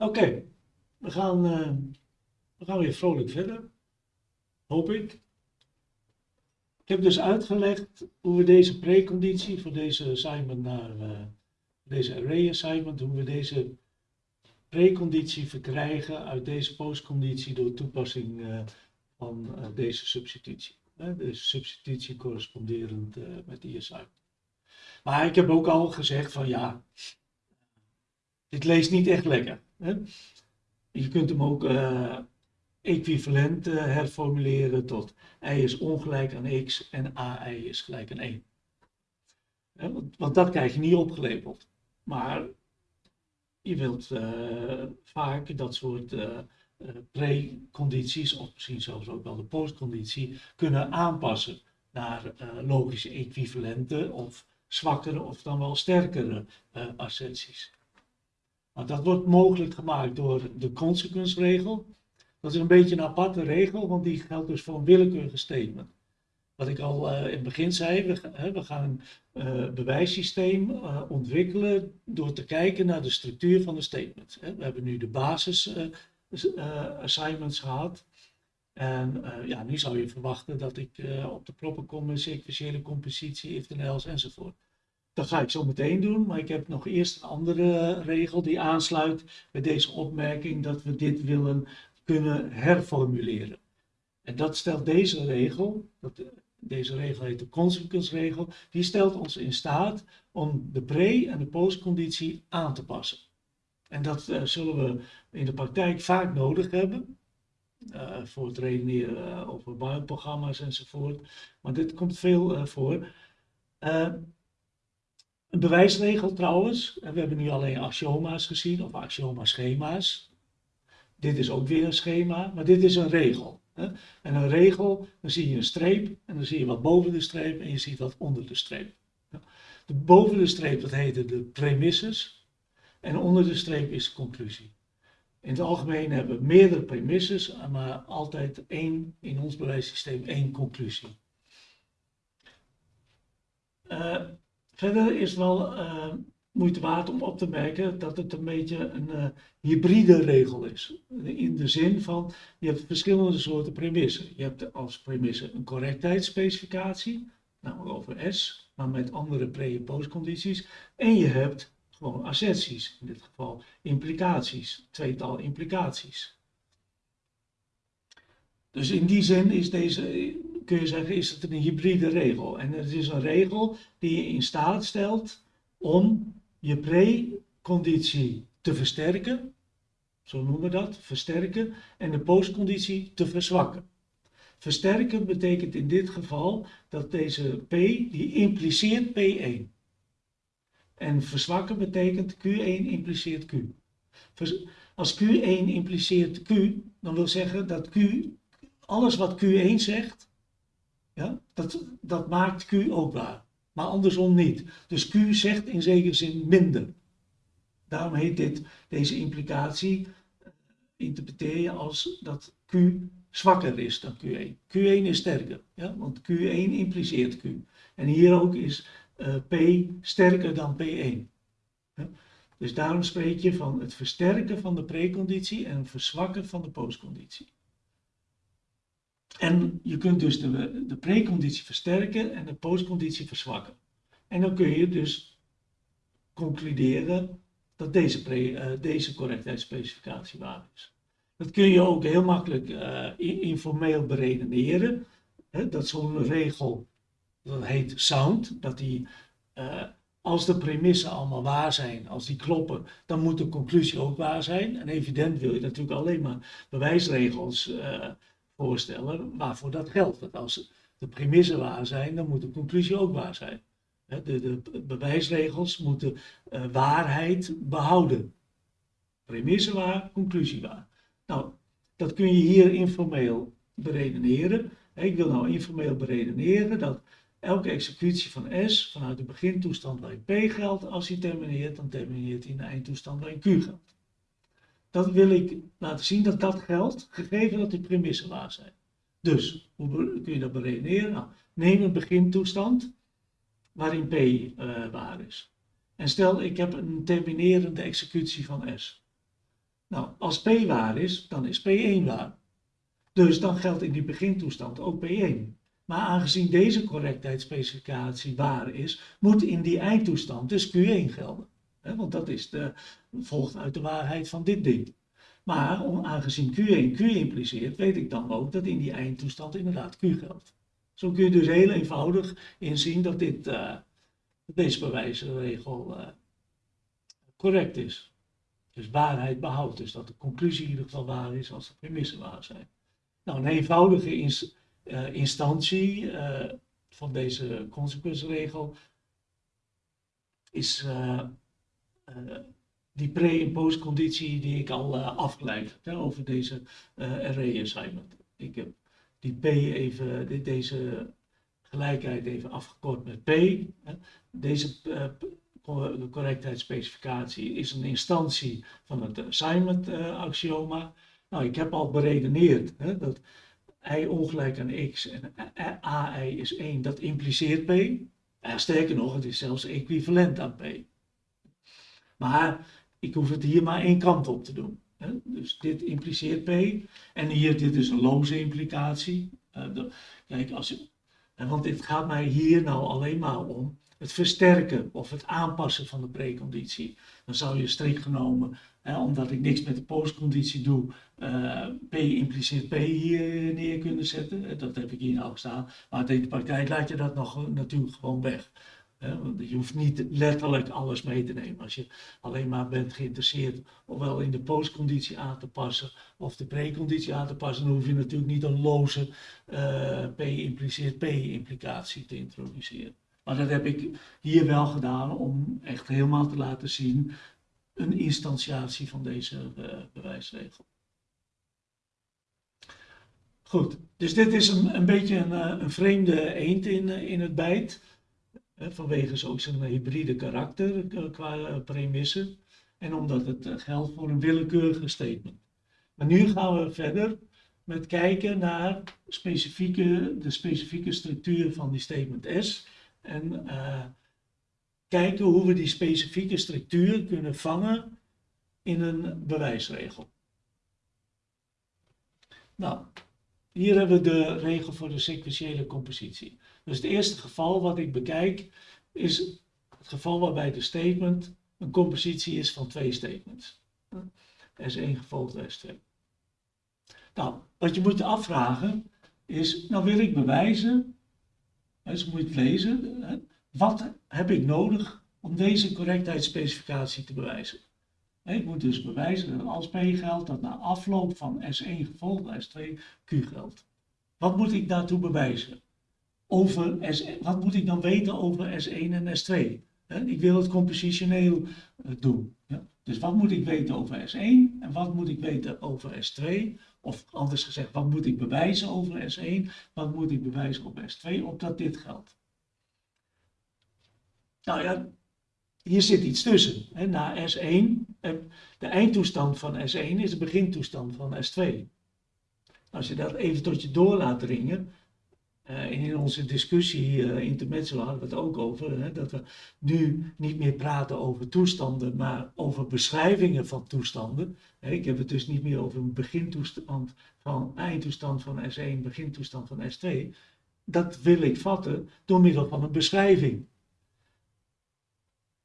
Oké, we, gaan, uh, we gaan weer vrolijk verder, hoop ik. Ik heb dus uitgelegd hoe we deze preconditie voor deze assignment naar uh, deze array assignment, hoe we deze preconditie verkrijgen uit deze postconditie door toepassing uh, van deze substitutie. De substitutie corresponderend met die assignment. Maar ik heb ook al gezegd van ja, dit leest niet echt lekker. Je kunt hem ook uh, equivalent uh, herformuleren tot y is ongelijk aan x en ai is gelijk aan 1. Hè? Want, dat krijg je niet opgelepeld. Maar je wilt uh, vaak dat soort precondities, of misschien zelfs ook wel de postconditie, kunnen aanpassen naar logische equivalenten of zwakkere of dan wel sterkere asserties. Nou, dat wordt mogelijk gemaakt door de consequence-regel. Dat is een beetje een aparte regel, want die geldt dus voor een willekeurige statement. Wat ik al uh, in het begin zei, we, we gaan een uh, bewijssysteem uh, ontwikkelen door te kijken naar de structuur van de statement. We hebben nu de basis assignments gehad. En ja, nu zou je verwachten dat ik op de proppen kom met sequentiële compositie, if then else enzovoort. Dat ga ik zo meteen doen, maar ik heb nog eerst een andere regel die aansluit bij deze opmerking dat we dit willen kunnen herformuleren. En dat stelt deze regel, dat, deze regel heet de consequence regel, die stelt ons in staat om de pre- en de postconditie aan te passen. En dat uh, zullen we in de praktijk vaak nodig hebben. Uh, voor het redeneren over bouwprogramma's enzovoort. Maar dit komt veel voor. Een bewijsregel trouwens, en we hebben nu alleen axioma's gezien, of axioma-schema's. Dit is ook weer een schema, maar dit is een regel. En een regel, dan zie je een streep, en dan zie je wat boven de streep, en je ziet wat onder de streep. De boven de streep, dat heette de premisses, en onder de streep is de conclusie. In het algemeen hebben we meerdere premisses, maar altijd één, in ons bewijssysteem één conclusie. Uh, Verder is wel uh, moeite waard om op te merken dat het een beetje een uh, hybride regel is. In de zin van, je hebt verschillende soorten premissen. Je hebt als premisse een correctheidsspecificatie, namelijk over S, maar met andere pre- en postcondities. En je hebt gewoon asserties, in dit geval implicaties, tweetal implicaties. Dus in die zin is deze kun je zeggen, is het een hybride regel. En het is een regel die je in staat stelt om je preconditie te versterken, zo noemen we dat, versterken, en de postconditie te verzwakken. Versterken betekent in dit geval dat deze P, die impliceert P1. En verzwakken betekent Q1 impliceert Q. Als Q1 impliceert Q, dan wil zeggen dat Q, alles wat Q1 zegt, ja? Dat, dat maakt Q ook waar, maar andersom niet. Dus Q zegt in zekere zin minder. Daarom heet dit, deze implicatie, uh, interpreteer je als dat Q zwakker is dan Q1. Q1 is sterker, ja? want Q1 impliceert Q. En hier ook is uh, P sterker dan P1. Ja? Dus daarom spreek je van het versterken van de preconditie en het verzwakken van de postconditie. En je kunt dus de, de preconditie versterken en de postconditie verzwakken. En dan kun je dus concluderen dat deze, pre, uh, deze correctheidsspecificatie waar is. Dat kun je ook heel makkelijk uh, informeel beredeneren. Hè, dat zo'n regel, dat heet sound, dat die, uh, als de premissen allemaal waar zijn, als die kloppen, dan moet de conclusie ook waar zijn. En evident wil je natuurlijk alleen maar bewijsregels voorstellen waarvoor dat geldt. Want als de premissen waar zijn, dan moet de conclusie ook waar zijn. De, de bewijsregels moeten uh, waarheid behouden. Premisse waar, conclusie waar. Nou, dat kun je hier informeel beredeneren. Ik wil nou informeel beredeneren dat elke executie van S vanuit de begintoestand waarin P geldt, als hij termineert, dan termineert hij in de eindtoestand waarin Q geldt. Dat wil ik laten zien dat dat geldt, gegeven dat die premissen waar zijn. Dus, hoe kun je dat beredeneren? Nou, neem een begintoestand waarin P uh, waar is. En stel, ik heb een terminerende executie van S. Nou, als P waar is, dan is P1 waar. Dus dan geldt in die begintoestand ook P1. Maar aangezien deze correctheidsspecificatie waar is, moet in die eindtoestand dus Q1 gelden. Want dat is de, volgt uit de waarheid van dit ding. Maar aangezien Q1 Q impliceert, weet ik dan ook dat in die eindtoestand inderdaad Q geldt. Zo kun je dus heel eenvoudig inzien dat dit, uh, deze bewijsregel uh, correct is. Dus waarheid behoudt. Dus dat de conclusie in ieder geval waar is als de premissen waar zijn. Nou, een eenvoudige uh, instantie van deze consequentieregel is die pre- en postconditie die ik al afgeleid heb over deze array assignment. Ik heb die P even, deze gelijkheid even afgekort met P. Deze correctheidsspecificatie is een instantie van het assignment uh, axioma. Nou, ik heb al beredeneerd hè, dat i ongelijk aan x en ai is 1, dat impliceert p. Sterker nog, het is zelfs equivalent aan p. Maar ik hoef het hier maar één kant op te doen. Dus dit impliceert P. En hier, dit is een loze implicatie. Uh, kijk, als want dit gaat mij hier nou alleen maar om het versterken of het aanpassen van de preconditie. Dan zou je strikt genomen, hè, omdat ik niks met de postconditie doe, uh, P impliceert P hier neer kunnen zetten. Dat heb ik hier nou staan. Maar in de praktijk laat je dat nog natuurlijk gewoon weg je hoeft niet letterlijk alles mee te nemen. Als je alleen maar bent geïnteresseerd ofwel in de postconditie aan te passen of de preconditie aan te passen, dan hoef je natuurlijk niet een loze uh, P impliceert P implicatie te introduceren. Maar dat heb ik hier wel gedaan om echt helemaal te laten zien een instantiatie van deze uh, bewijsregel. Goed, dus dit is een, een beetje een, eh, een vreemde eend in, in het bijt vanwege zo zijn hybride karakter eh, qua eh, premissen en omdat het eh, geldt voor een willekeurige statement. Maar nu gaan we verder met kijken naar specifieke, de specifieke structuur van die statement S en kijken hoe we die specifieke structuur kunnen vangen in een bewijsregel. Nou, hier hebben we de regel voor de sequentiële compositie. Dus het eerste geval wat ik bekijk is het geval waarbij de statement een compositie is van twee statements. S1 gevolgd S2. Nou, wat je moet afvragen is, nou wil ik bewijzen, dus moet je lezen, wat heb ik nodig om deze correctheidsspecificatie te bewijzen? Ik moet dus bewijzen dat als P geldt, dat na afloop van S1 gevolgd S2 Q geldt. Wat moet ik daartoe bewijzen? Over S, wat moet ik dan weten over S1 en S2? Ik wil het compositioneel eh, doen. Dus wat moet ik weten over S1 en wat moet ik weten over S2? Of anders gezegd, wat moet ik bewijzen over S1? Wat moet ik bewijzen over S2? Opdat dit geldt. Nou ja, hier zit iets tussen. Na S1, eh, de eindtoestand van S1 is de begintoestand van S2. Als je dat even tot je door laat dringen, uh, in onze discussie uh, intermezzo hadden we het ook over, hè, dat we nu niet meer praten over toestanden, maar over beschrijvingen van toestanden. ik heb het dus niet meer over een begintoestand van eindtoestand van S1, begintoestand van S2. Dat wil ik vatten door middel van een beschrijving.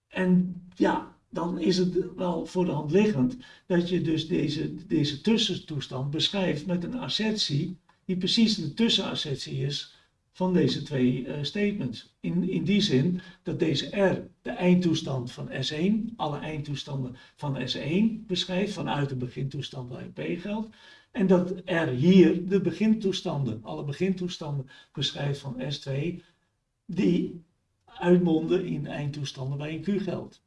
En ja, dan is het wel voor de hand liggend dat je dus deze, deze tussentoestand beschrijft met een assertie die precies de tussenassertie is van deze twee uh, statements. In, in die zin dat deze R de eindtoestand van S1, alle eindtoestanden van S1 beschrijft vanuit de begintoestand waarin P geldt. En dat R hier de begintoestanden, alle begintoestanden beschrijft van S2, die uitmonden in eindtoestanden waarin Q geldt.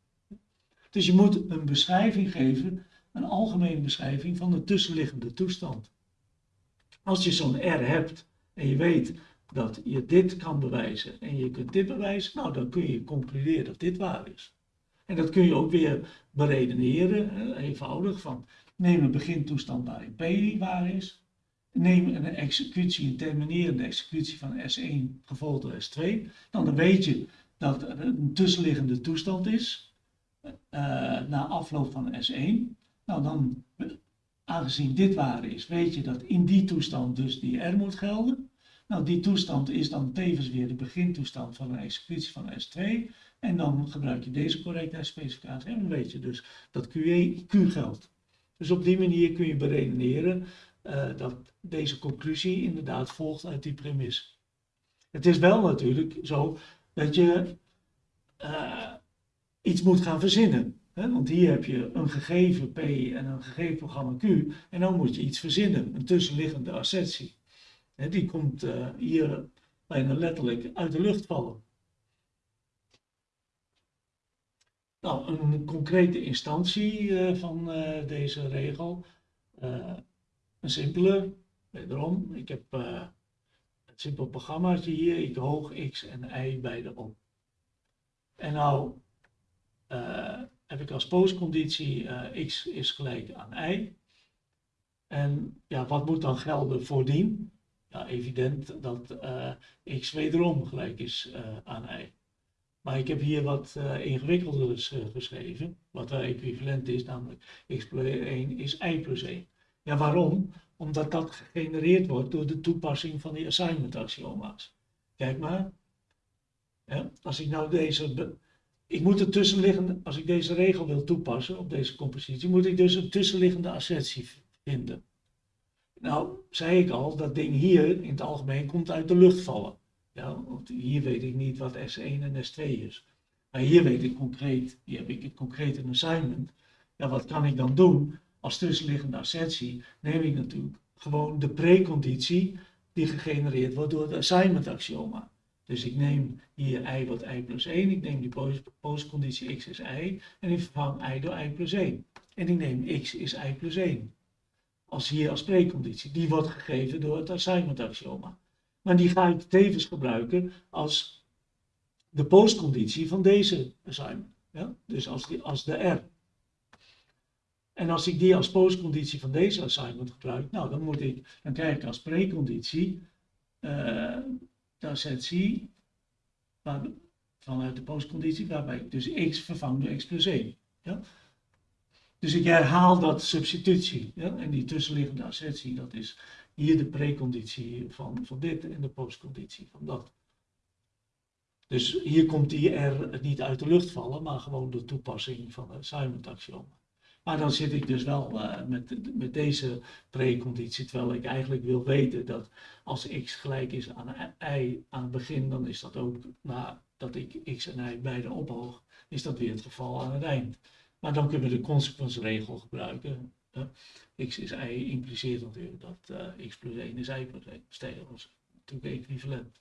Dus je moet een beschrijving geven, een algemene beschrijving van de tussenliggende toestand. Als je zo'n R hebt en je weet dat je dit kan bewijzen en je kunt dit bewijzen, nou dan kun je concluderen dat dit waar is. En dat kun je ook weer beredeneren, eenvoudig, van neem een begintoestand waarin P waar is, neem een executie, een terminerende executie van S1 gevolgd door S2, nou, dan weet je dat er een tussenliggende toestand is uh, na afloop van S1. Nou, dan aangezien dit waar is, weet je dat in die toestand dus die R moet gelden. Nou, die toestand is dan tevens weer de begintoestand van een executie van S2. En dan gebruik je deze correctheidsspecificatie en dan weet je dus dat QE, Q geldt. Dus op die manier kun je beredeneren uh, dat deze conclusie inderdaad volgt uit die premisse. Het is wel natuurlijk zo dat je uh, iets moet gaan verzinnen. Want hier heb je een gegeven P en een gegeven programma Q. En dan moet je iets verzinnen, een tussenliggende assertie. Hè, die komt uh, hier bijna letterlijk uit de lucht vallen. Nou, een concrete instantie uh, van uh, deze regel. een simpele, wederom, ik heb een simpel programmaatje hier, ik hoog x en y beide op. En nou heb ik als postconditie x is gelijk aan y. En ja, wat moet dan gelden voordien? ja, evident dat uh, x wederom gelijk is uh, aan y. Maar ik heb hier wat ingewikkelders geschreven, wat wel equivalent is, namelijk x plus 1 is y plus 1. Ja, waarom? Omdat dat gegenereerd wordt door de toepassing van die assignment axioma's. Kijk maar, ja, als ik nou deze, ik moet er tussenliggende, als ik deze regel wil toepassen op deze compositie, moet ik dus een tussenliggende assertie vinden. Nou, zei ik al, dat ding hier in het algemeen komt uit de lucht vallen. Ja, want hier weet ik niet wat S1 en S2 is. Maar hier weet ik concreet, hier heb ik concreet een assignment. Ja, wat kan ik dan doen? Als tussenliggende assertie neem ik natuurlijk gewoon de preconditie die gegenereerd wordt door het assignment axioma. Dus ik neem hier y wat y plus 1, ik neem die postconditie x is y en ik vervang y door y plus 1. En ik neem x is y plus 1 als hier als preconditie. Die wordt gegeven door het assignment axioma. Maar die ga ik tevens gebruiken als de postconditie van deze assignment. Ja? Dus als, die, als de R. En als ik die als postconditie van deze assignment gebruik, nou dan moet ik, dan krijg ik als preconditie uh, assertie vanuit de postconditie, waarbij dus x vervang door x plus 1. Ja? Dus ik herhaal dat substitutie. Ja? En die tussenliggende assertie, dat is hier de preconditie van, van dit en de postconditie van dat. Dus hier komt die R niet uit de lucht vallen, maar gewoon de toepassing van het assignment axioma. Maar dan zit ik dus wel uh, met, met deze preconditie, terwijl ik eigenlijk wil weten dat als x gelijk is aan y aan het begin, dan is dat ook nadat ik x en y beide ophoog, is dat weer het geval aan het eind. Maar dan kunnen we de consequence-regel gebruiken. x is y impliceert natuurlijk dat uh, x plus 1 is y plus 1. Stelen was natuurlijk equivalent.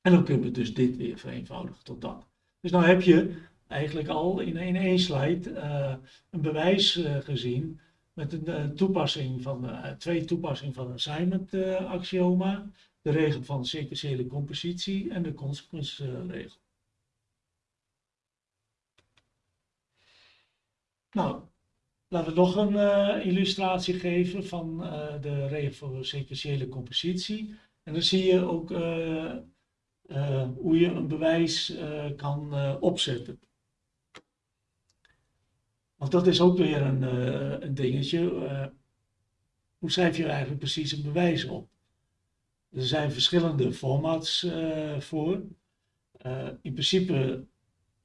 En dan kunnen we dus dit weer vereenvoudigen tot dat. Dus nou heb je eigenlijk al in één slide uh, een bewijs uh, gezien met een toepassing van, twee toepassingen van assignment axioma, de regel van sequentiële compositie en de consequence regel. Nou, laten we nog een illustratie geven van de regel voor sequentiële compositie. En dan zie je ook hoe je een bewijs kan opzetten. Want dat is ook weer een, een dingetje. hoe schrijf je eigenlijk precies een bewijs op? Er zijn verschillende formats voor. in principe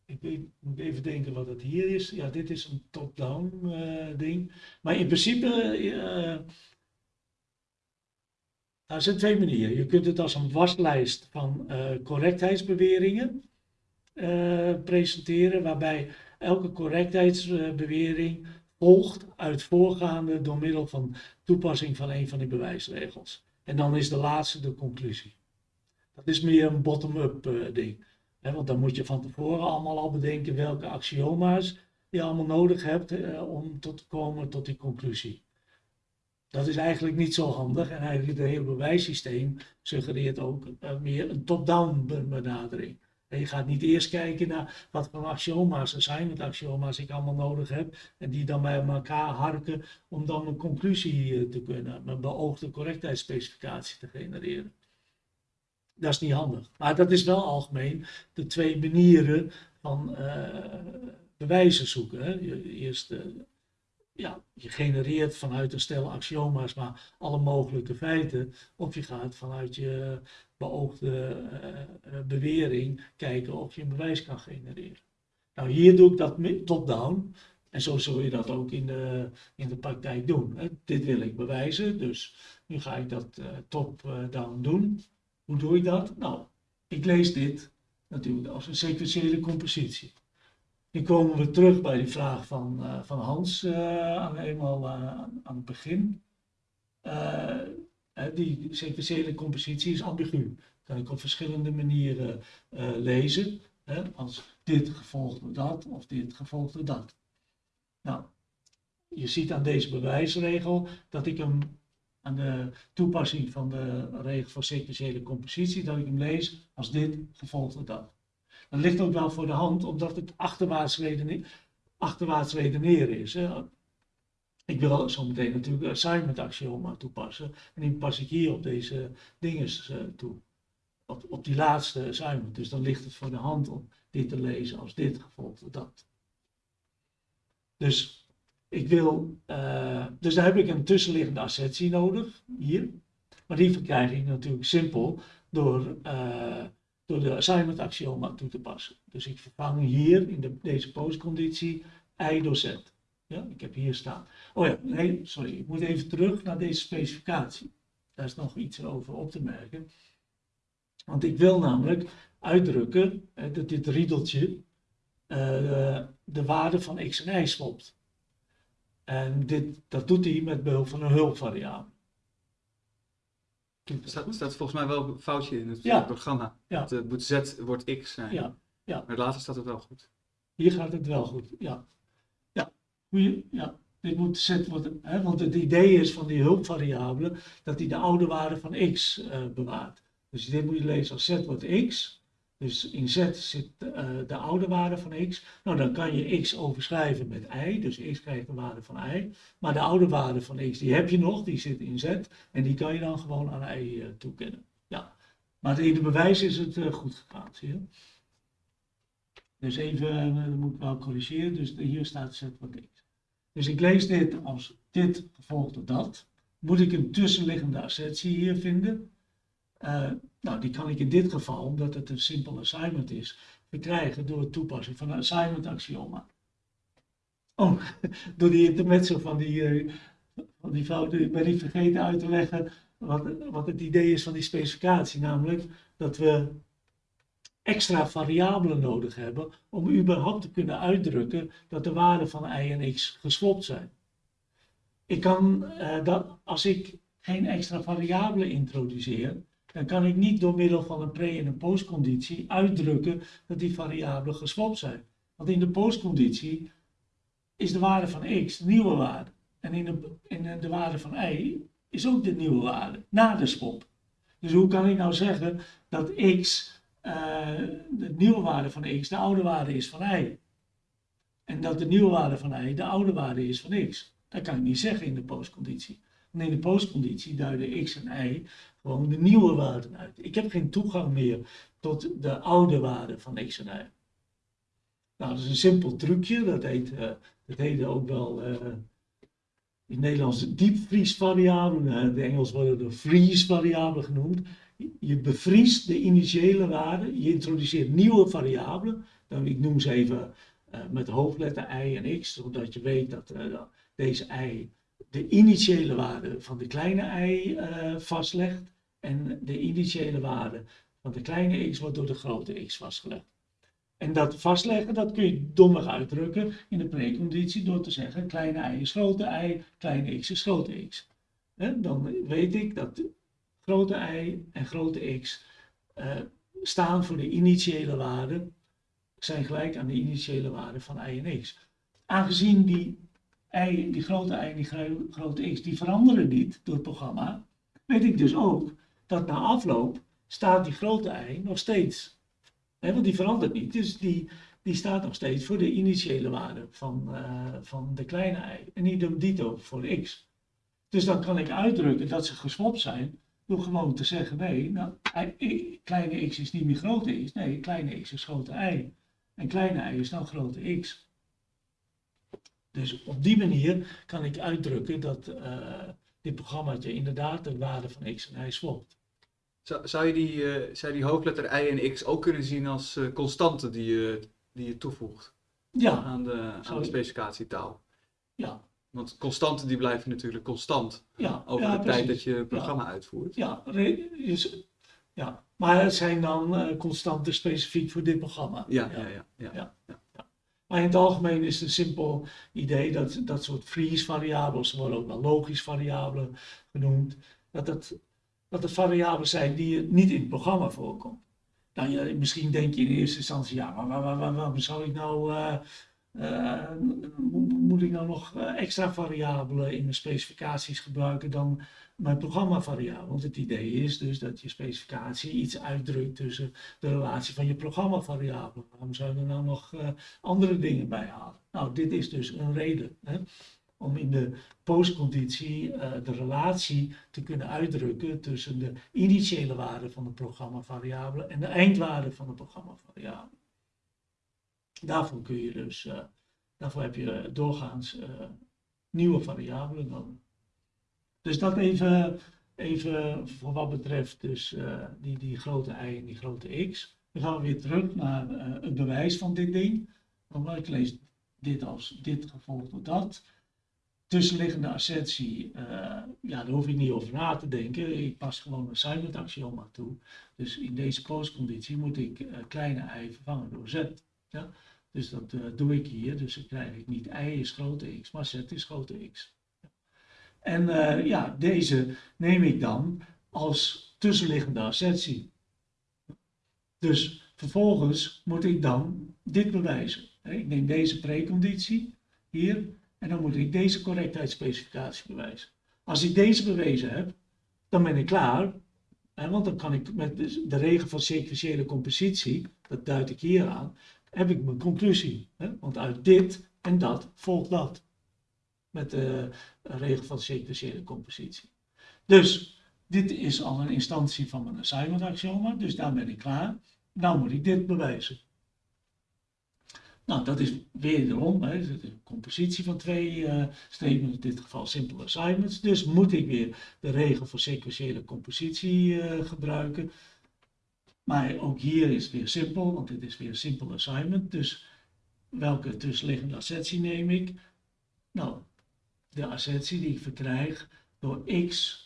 ik moet even denken wat het hier is. Ja, dit is een top-down ding. Maar in principe, uh, er zijn twee manieren. Je kunt het als een waslijst van correctheidsbeweringen presenteren, waarbij elke correctheidsbewering volgt uit voorgaande door middel van toepassing van een van die bewijsregels. En dan is de laatste de conclusie. Dat is meer een bottom-up ding want dan moet je van tevoren allemaal al bedenken welke axioma's je allemaal nodig hebt eh, om tot te komen tot die conclusie. Dat is eigenlijk niet zo handig en eigenlijk het hele bewijssysteem suggereert ook uh, meer een top-down benadering. Je gaat niet eerst kijken naar wat voor axioma's, assignment axioma's ik allemaal nodig heb en die dan bij elkaar harken om dan een conclusie uh, te kunnen, een beoogde correctheidsspecificatie te genereren. Dat is niet handig. Maar dat is wel algemeen de twee manieren van uh, bewijzen zoeken. Hè. Eerst uh, ja, je genereert vanuit een stel axioma's maar alle mogelijke feiten. Of je gaat vanuit je beoogde uh, bewering kijken of je een bewijs kan genereren. Nou, hier doe ik dat top-down. En zo zul je dat ook in de, in de praktijk doen. Hè. Dit wil ik bewijzen, dus nu ga ik dat uh, top-down doen. Hoe doe ik dat? Nou, ik lees dit natuurlijk als een sequentiële compositie. Nu komen we terug bij die vraag van, van Hans aan, eenmaal aan het begin. Die sequentiële compositie is ambigu. Kan ik op verschillende manieren lezen. Hè, als dit gevolgd door dat of dit gevolgd door dat. Nou, je ziet aan deze bewijsregel dat ik hem aan de toepassing van de regel voor sequentiële compositie, dat ik hem lees als dit gevolgd door dat. Dat ligt ook wel voor de hand, omdat het achterwaarts, redeneren, achterwaarts redeneren is. Hè. Ik wil zo meteen natuurlijk assignment axioma toepassen. En die pas ik hier op deze dingen uh, toe. Op, op die laatste assignment. Dus dan ligt het voor de hand om dit te lezen als dit gevolgd dat. Dus ik wil, dus daar heb ik een tussenliggende assertie nodig, hier. Maar die verkrijg ik natuurlijk simpel door, door de assignment axioma toe te passen. Dus ik vervang hier in de, deze postconditie i door z. Ja, ik heb hier staan. Oh ja, nee, sorry, ik moet even terug naar deze specificatie. Daar is nog iets over op te merken. Want ik wil namelijk uitdrukken hè, dat dit riedeltje uh, de waarde van x en y swapt. En dit, dat doet hij met behulp van een hulpvariabele. Er staat, staat, volgens mij wel een foutje in het programma. Ja. Het uh, moet z wordt x zijn. Ja. Ja. Maar later staat het wel goed. Hier gaat het wel goed, ja. Ja, dit moet z worden, hè, want het idee is van die hulpvariabele dat hij de oude waarde van x uh, bewaart. Dus dit moet je lezen als z wordt x dus in z zit uh, de oude waarde van x. Nou, dan kan je x overschrijven met y. Dus x krijgt de waarde van y. Maar de oude waarde van x, die heb je nog. Die zit in z. En die kan je dan gewoon aan y uh, toekennen. Ja. Maar in de bewijs is het goed gegaan, zie je. Dus even, dat moet ik wel corrigeren. Dus hier staat z wat x. Dus ik lees dit als dit gevolgd door dat. Moet ik een tussenliggende assertie hier vinden? Uh, nou, die kan ik in dit geval, omdat het een simpel assignment is, verkrijgen door het toepassen van een assignment axioma. Oh, door die intermezzo van die, uh, van die fout, ik ben niet vergeten uit te leggen wat, wat het idee is van die specificatie, namelijk dat we extra variabelen nodig hebben om überhaupt te kunnen uitdrukken dat de waarden van y en x geswapt zijn. Ik kan, uh, dat, als ik geen extra variabelen introduceer, dan kan ik niet door middel van een pre- en een postconditie uitdrukken dat die variabelen geswapt zijn. Want in de postconditie is de waarde van x de nieuwe waarde. En in de, in de waarde van y is ook de nieuwe waarde, na de swap. Dus hoe kan ik nou zeggen dat x, de nieuwe waarde van x, de oude waarde is van y? En dat de nieuwe waarde van y de oude waarde is van x? Dat kan ik niet zeggen in de postconditie. Want in de postconditie duiden x en y gewoon de nieuwe waarden uit. Ik heb geen toegang meer tot de oude waarden van x en y. Nou, dat is een simpel trucje, dat heet, uh, dat heet ook wel uh, in Nederlands de diepvriesvariabelen, in het Engels worden de freeze-variabelen genoemd. Je bevriest de initiële waarden, je introduceert nieuwe variabelen, dan, ik noem ze even met hoofdletter y en x, zodat je weet dat deze y de initiële waarde van de kleine y vastlegt en de initiële waarde van de kleine x wordt door de grote x vastgelegd. En dat vastleggen, dat kun je dommig uitdrukken in de preconditie door te zeggen kleine y is grote y, kleine x is grote x. dan weet ik dat grote y en grote x uh, staan voor de initiële waarde, zijn gelijk aan de initiële waarde van y en x. Aangezien die, y, die grote y en die grote x, die veranderen niet door het programma, weet ik dus ook dat na afloop staat die grote ei nog steeds. Want die verandert niet. Dus die, die staat nog steeds voor de initiële waarde van, uh, van de kleine ei. En niet dito voor x. Dus dan kan ik uitdrukken dat ze geswapt zijn door gewoon te zeggen, nee, nou, kleine x is niet meer grote x. Nee, kleine x is grote ei. En kleine ei is dan grote x. Dus op die manier kan ik uitdrukken dat uh, dit programmaatje inderdaad de waarde van x en y swapt. Zou, zou, je die, uh, zou die hoofdletter y en x ook kunnen zien als uh, constanten die je, die je toevoegt ja. aan, de, aan de specificatietaal? Ja. Want constanten die blijven natuurlijk constant ja, over de tijd dat je het programma uitvoert. Ja, ja, maar het zijn dan constanten specifiek voor dit programma. ja, ja. ja, ja. ja. Maar in het algemeen is het een simpel idee dat dat soort freeze-variabelen, ze worden ook wel logisch variabelen genoemd, dat het, dat het variabelen zijn die niet in het programma voorkomen. Nou, ja, misschien denk je in eerste instantie, ja, maar waarom zou ik nou uh, moet ik nou nog eh, extra variabelen in mijn specificaties gebruiken dan mijn programmavariabelen? Want het idee is dus dat je specificatie iets uitdrukt tussen de relatie van je programmavariabelen. Waarom zou je er nou nog uh, andere dingen bij halen? Nou, dit is dus een reden. Hè? om in de postconditie de relatie te kunnen uitdrukken tussen de initiële waarde van de programmavariabele en de eindwaarde van de programmavariabele. Daarvoor kun je dus, uh, daarvoor heb je doorgaans uh, nieuwe variabelen nodig. Dus dat even, even voor wat betreft dus, die, die grote y en die grote x. Dan gaan we weer terug naar het bewijs van dit ding. Want ik lees dit als dit gevolgd door dat. Tussenliggende assertie, ja, daar hoef ik niet over na te denken. Ik pas gewoon een assignment axioma toe. Dus in deze postconditie moet ik kleine i vervangen door z. Ja? Dus dat uh, doe ik hier. Dus dan krijg ik niet y is grote x, maar z is grote x. En uh, ja, deze neem ik dan als tussenliggende assertie. Dus vervolgens moet ik dan dit bewijzen. Ik neem deze preconditie hier en dan moet ik deze correctheidsspecificatie bewijzen. Als ik deze bewezen heb, dan ben ik klaar. Want dan kan ik met de regel van sequentiële compositie, dat duid ik hier aan, heb ik mijn conclusie. Hè? Want uit dit en dat volgt dat. Met de regel van sequentiële compositie. Dus dit is al een instantie van mijn assignment axioma, dus daar ben ik klaar. Nou moet ik dit bewijzen. Nou, dat is wederom hè, een compositie van twee uh, in dit geval simple assignments. Dus moet ik weer de regel voor sequentiële compositie uh, gebruiken. Maar ook hier is het weer simpel, want dit is weer een simpel assignment. Dus welke tussenliggende assertie neem ik? Nou, de assertie die ik verkrijg door x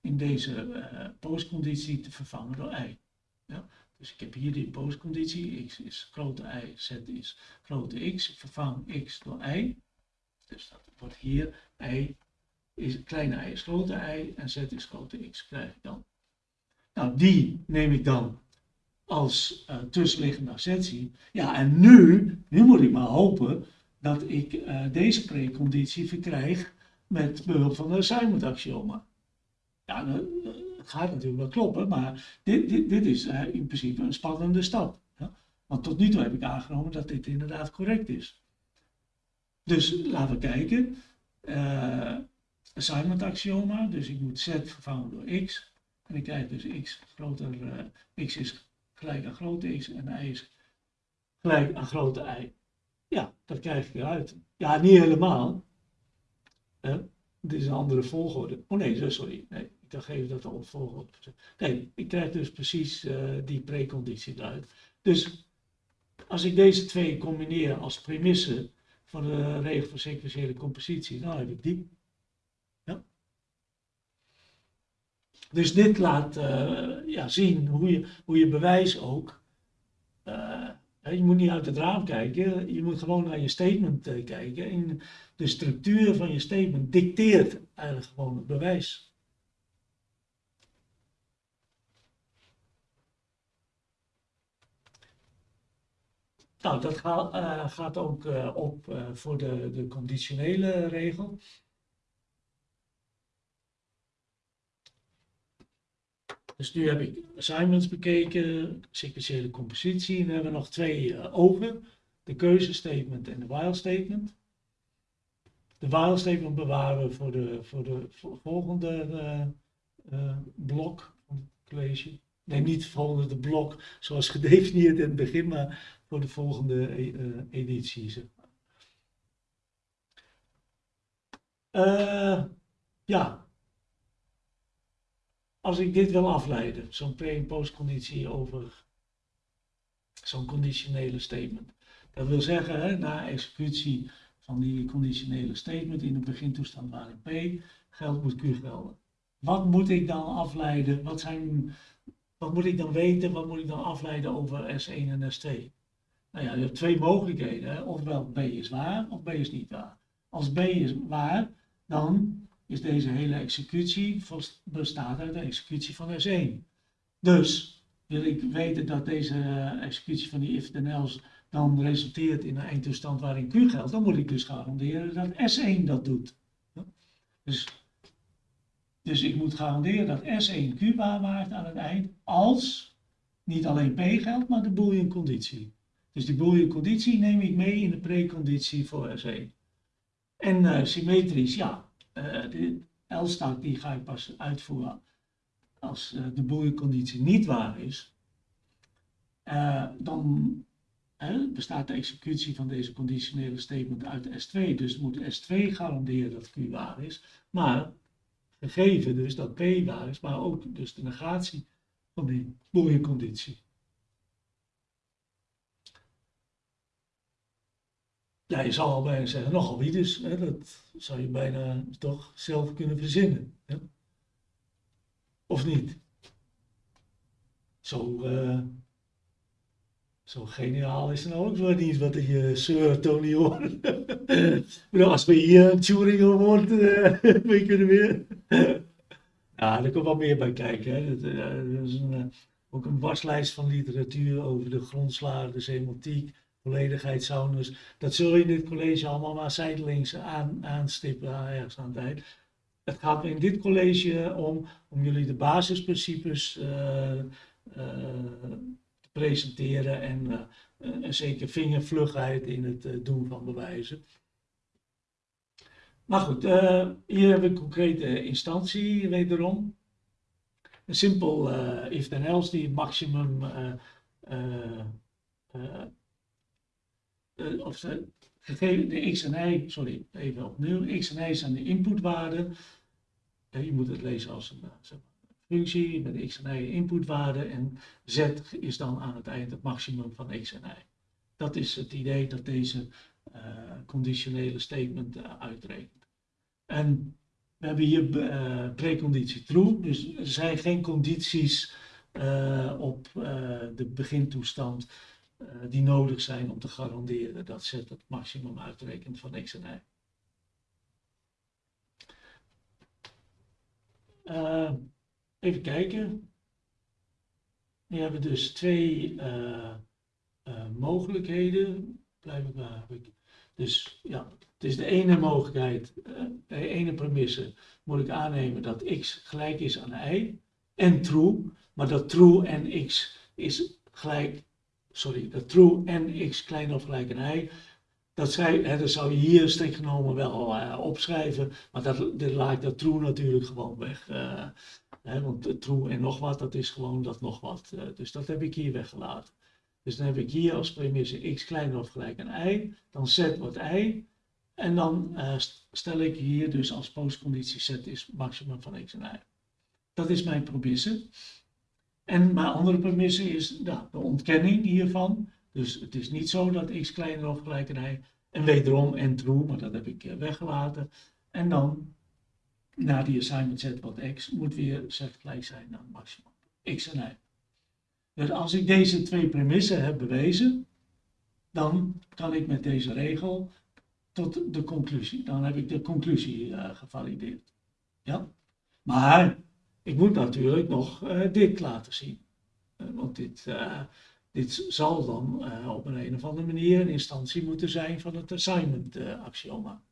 in deze uh, postconditie te vervangen door y. Ja? Dus ik heb hier die postconditie, x is grote y, z is grote x. Ik vervang x door y. Dus dat wordt hier y is, kleine y is grote y en z is grote x krijg ik dan. Nou, die neem ik dan als uh, tussenliggende assertie. Ja, en nu, nu moet ik maar hopen dat ik uh, deze preconditie verkrijg met behulp van de assignment axioma. Ja, het gaat natuurlijk wel kloppen, maar dit, dit, dit is uh, in principe een spannende stap. Ja? Want tot nu toe heb ik aangenomen dat dit inderdaad correct is. Dus laten we kijken. assignment axioma, dus ik moet z vervangen door x. En ik krijg dus x groter, uh, x is gelijk aan grote x en y is gelijk aan grote y. Ja, dat krijg ik eruit. Ja, niet helemaal. Dit is een andere volgorde. Oh nee, sorry. Nee, ik dacht even dat de volgorde. Nee, ik krijg dus precies uh, die preconditie eruit. Dus als ik deze twee combineer als premisse van de regel van sequentiële compositie, dan heb ik die. Dus dit laat uh, ja, zien hoe je, hoe je bewijs ook. Uh, je moet niet uit het raam kijken, je moet gewoon naar je statement uh, kijken. En de structuur van je statement dicteert eigenlijk gewoon het bewijs. Nou, dat gaat ook op voor de, de conditionele regel. Dus nu heb ik assignments bekeken, sequentiële compositie. En dan hebben we nog twee uh, ogen. De keuzestatement en de while statement. De while statement bewaren we voor de, voor de volgende uh, uh, blok van het college. Nee, niet volgende blok zoals gedefinieerd in het begin, maar voor de volgende. Uh, ja. Als ik dit wil afleiden, zo'n pre- en postconditie over zo'n conditionele statement. Dat wil zeggen, hè, na executie van die conditionele statement in de begintoestand waarin P geldt, moet Q gelden. Wat moet ik dan afleiden? Wat, zijn, wat moet ik dan weten? Wat moet ik dan afleiden over S1 en S2? Nou ja, je hebt twee mogelijkheden. Ofwel B is waar of B is niet waar. Als B is waar, dan is deze hele executie bestaat uit de executie van S1. Dus wil ik weten dat deze executie van die if-then else dan resulteert in een eindtoestand waarin Q geldt, dan moet ik dus garanderen dat S1 dat doet. Dus, dus ik moet garanderen dat S1 Q waarmaakt aan het eind als niet alleen P geldt, maar de boolean conditie. Dus die boolean conditie neem ik mee in de preconditie voor S1. En uh, symmetrisch, ja, uh, de L-staat die ga ik pas uitvoeren als uh, de boolean conditie niet waar is. dan bestaat de executie van deze conditionele statement uit S2. Dus moet S2 garanderen dat Q waar is. Maar gegeven dus dat P waar is, maar ook dus de negatie van die mooie Ja, je zal al bijna zeggen, nogal wie dus. Hè, dat zou je bijna toch zelf kunnen verzinnen. Hè? Of niet? Zo... Uh, zo geniaal is nou ook wel niet wat je Sir Tony hoort. als we hier een Turing hoort, uh, we kunnen weer. ja, er komt wel meer bij kijken. Hè. Dat, uh, is een, ook een waslijst van literatuur over de grondslagen, de semantiek, volledigheid, soundness. Dat zul je in dit college allemaal maar zijdelings aan, aanstippen ergens aan het. Het gaat in dit college om, om jullie de basisprincipes presenteren en uh, een zeker vingervlugheid in het doen van bewijzen. Maar goed, hier hebben we een concrete instantie wederom. Een simpel if then else die het maximum of gegeven de x en y, sorry, even opnieuw, x en y zijn de inputwaarden. je moet het lezen als een functie met x en y inputwaarde en z is dan aan het eind het maximum van x en y. Dat is het idee dat deze conditionele statement uitrekent. En we hebben hier preconditie true, dus er zijn geen condities op de begintoestand die nodig zijn om te garanderen dat z het maximum uitrekent van x en y. Even kijken. We hebben dus twee uh, uh, mogelijkheden. Blijf ik maar. Dus ja, het is de ene mogelijkheid, de ene premisse moet ik aannemen dat x gelijk is aan y en true, maar dat true en x is gelijk, sorry, dat true en x kleiner of gelijk aan y dat, hè, dat zou je hier strikt genomen wel uh, opschrijven, maar dat, dat laat ik dat true natuurlijk gewoon weg. Uh, hè, want true en nog wat, dat is gewoon dat nog wat. Uh, dus dat heb ik hier weggelaten. Dus dan heb ik hier als premisse x kleiner of gelijk aan y, dan z wordt y. En dan stel ik hier dus als postconditie z is maximum van x en y. Dat is mijn premisse. En mijn andere premisse is de ontkenning hiervan. Dus het is niet zo dat x kleiner of gelijk. En wederom en true, maar dat heb ik eh, weggelaten. En dan, na die assignment z wat x, moet weer z gelijk zijn aan maximum x en y. Dus als ik deze twee premissen heb bewezen, dan kan ik met deze regel tot de conclusie. Dan heb ik de conclusie uh, gevalideerd. Ja? Maar ik moet natuurlijk nog uh, dit laten zien. Uh, want dit, dit zal dan op een, een of andere manier een instantie moeten zijn van het assignment axioma.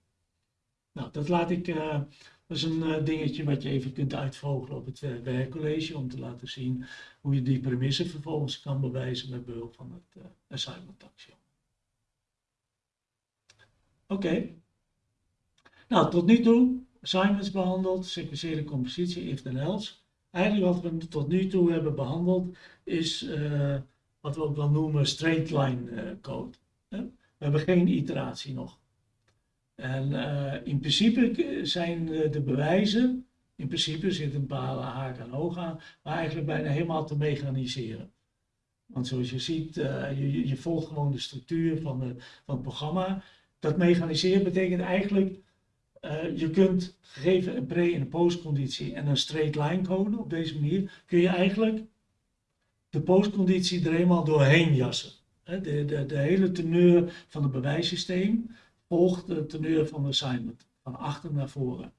Nou, dat laat ik, dat is een dingetje wat je even kunt uitvogelen op het werkcollege om te laten zien hoe je die premissen vervolgens kan bewijzen met behulp van het assignment axioma. Oké. Nou, tot nu toe assignments behandeld, sequentiële compositie, if then else. Eigenlijk wat we tot nu toe hebben behandeld is wat we ook wel noemen straight line uh, code. We hebben geen iteratie nog. En in principe zijn de bewijzen, in principe zit een paar haken en ogen aan, maar eigenlijk bijna helemaal te mechaniseren. Want zoals je ziet, je, je, volgt gewoon de structuur van, van het programma. Dat mechaniseren betekent eigenlijk uh, je kunt gegeven een pre- en een postconditie en een straight line code op deze manier, kun je eigenlijk de postconditie er eenmaal doorheen jassen. De, de, de hele teneur van het bewijssysteem volgt de teneur van de assignment, van achter naar voren.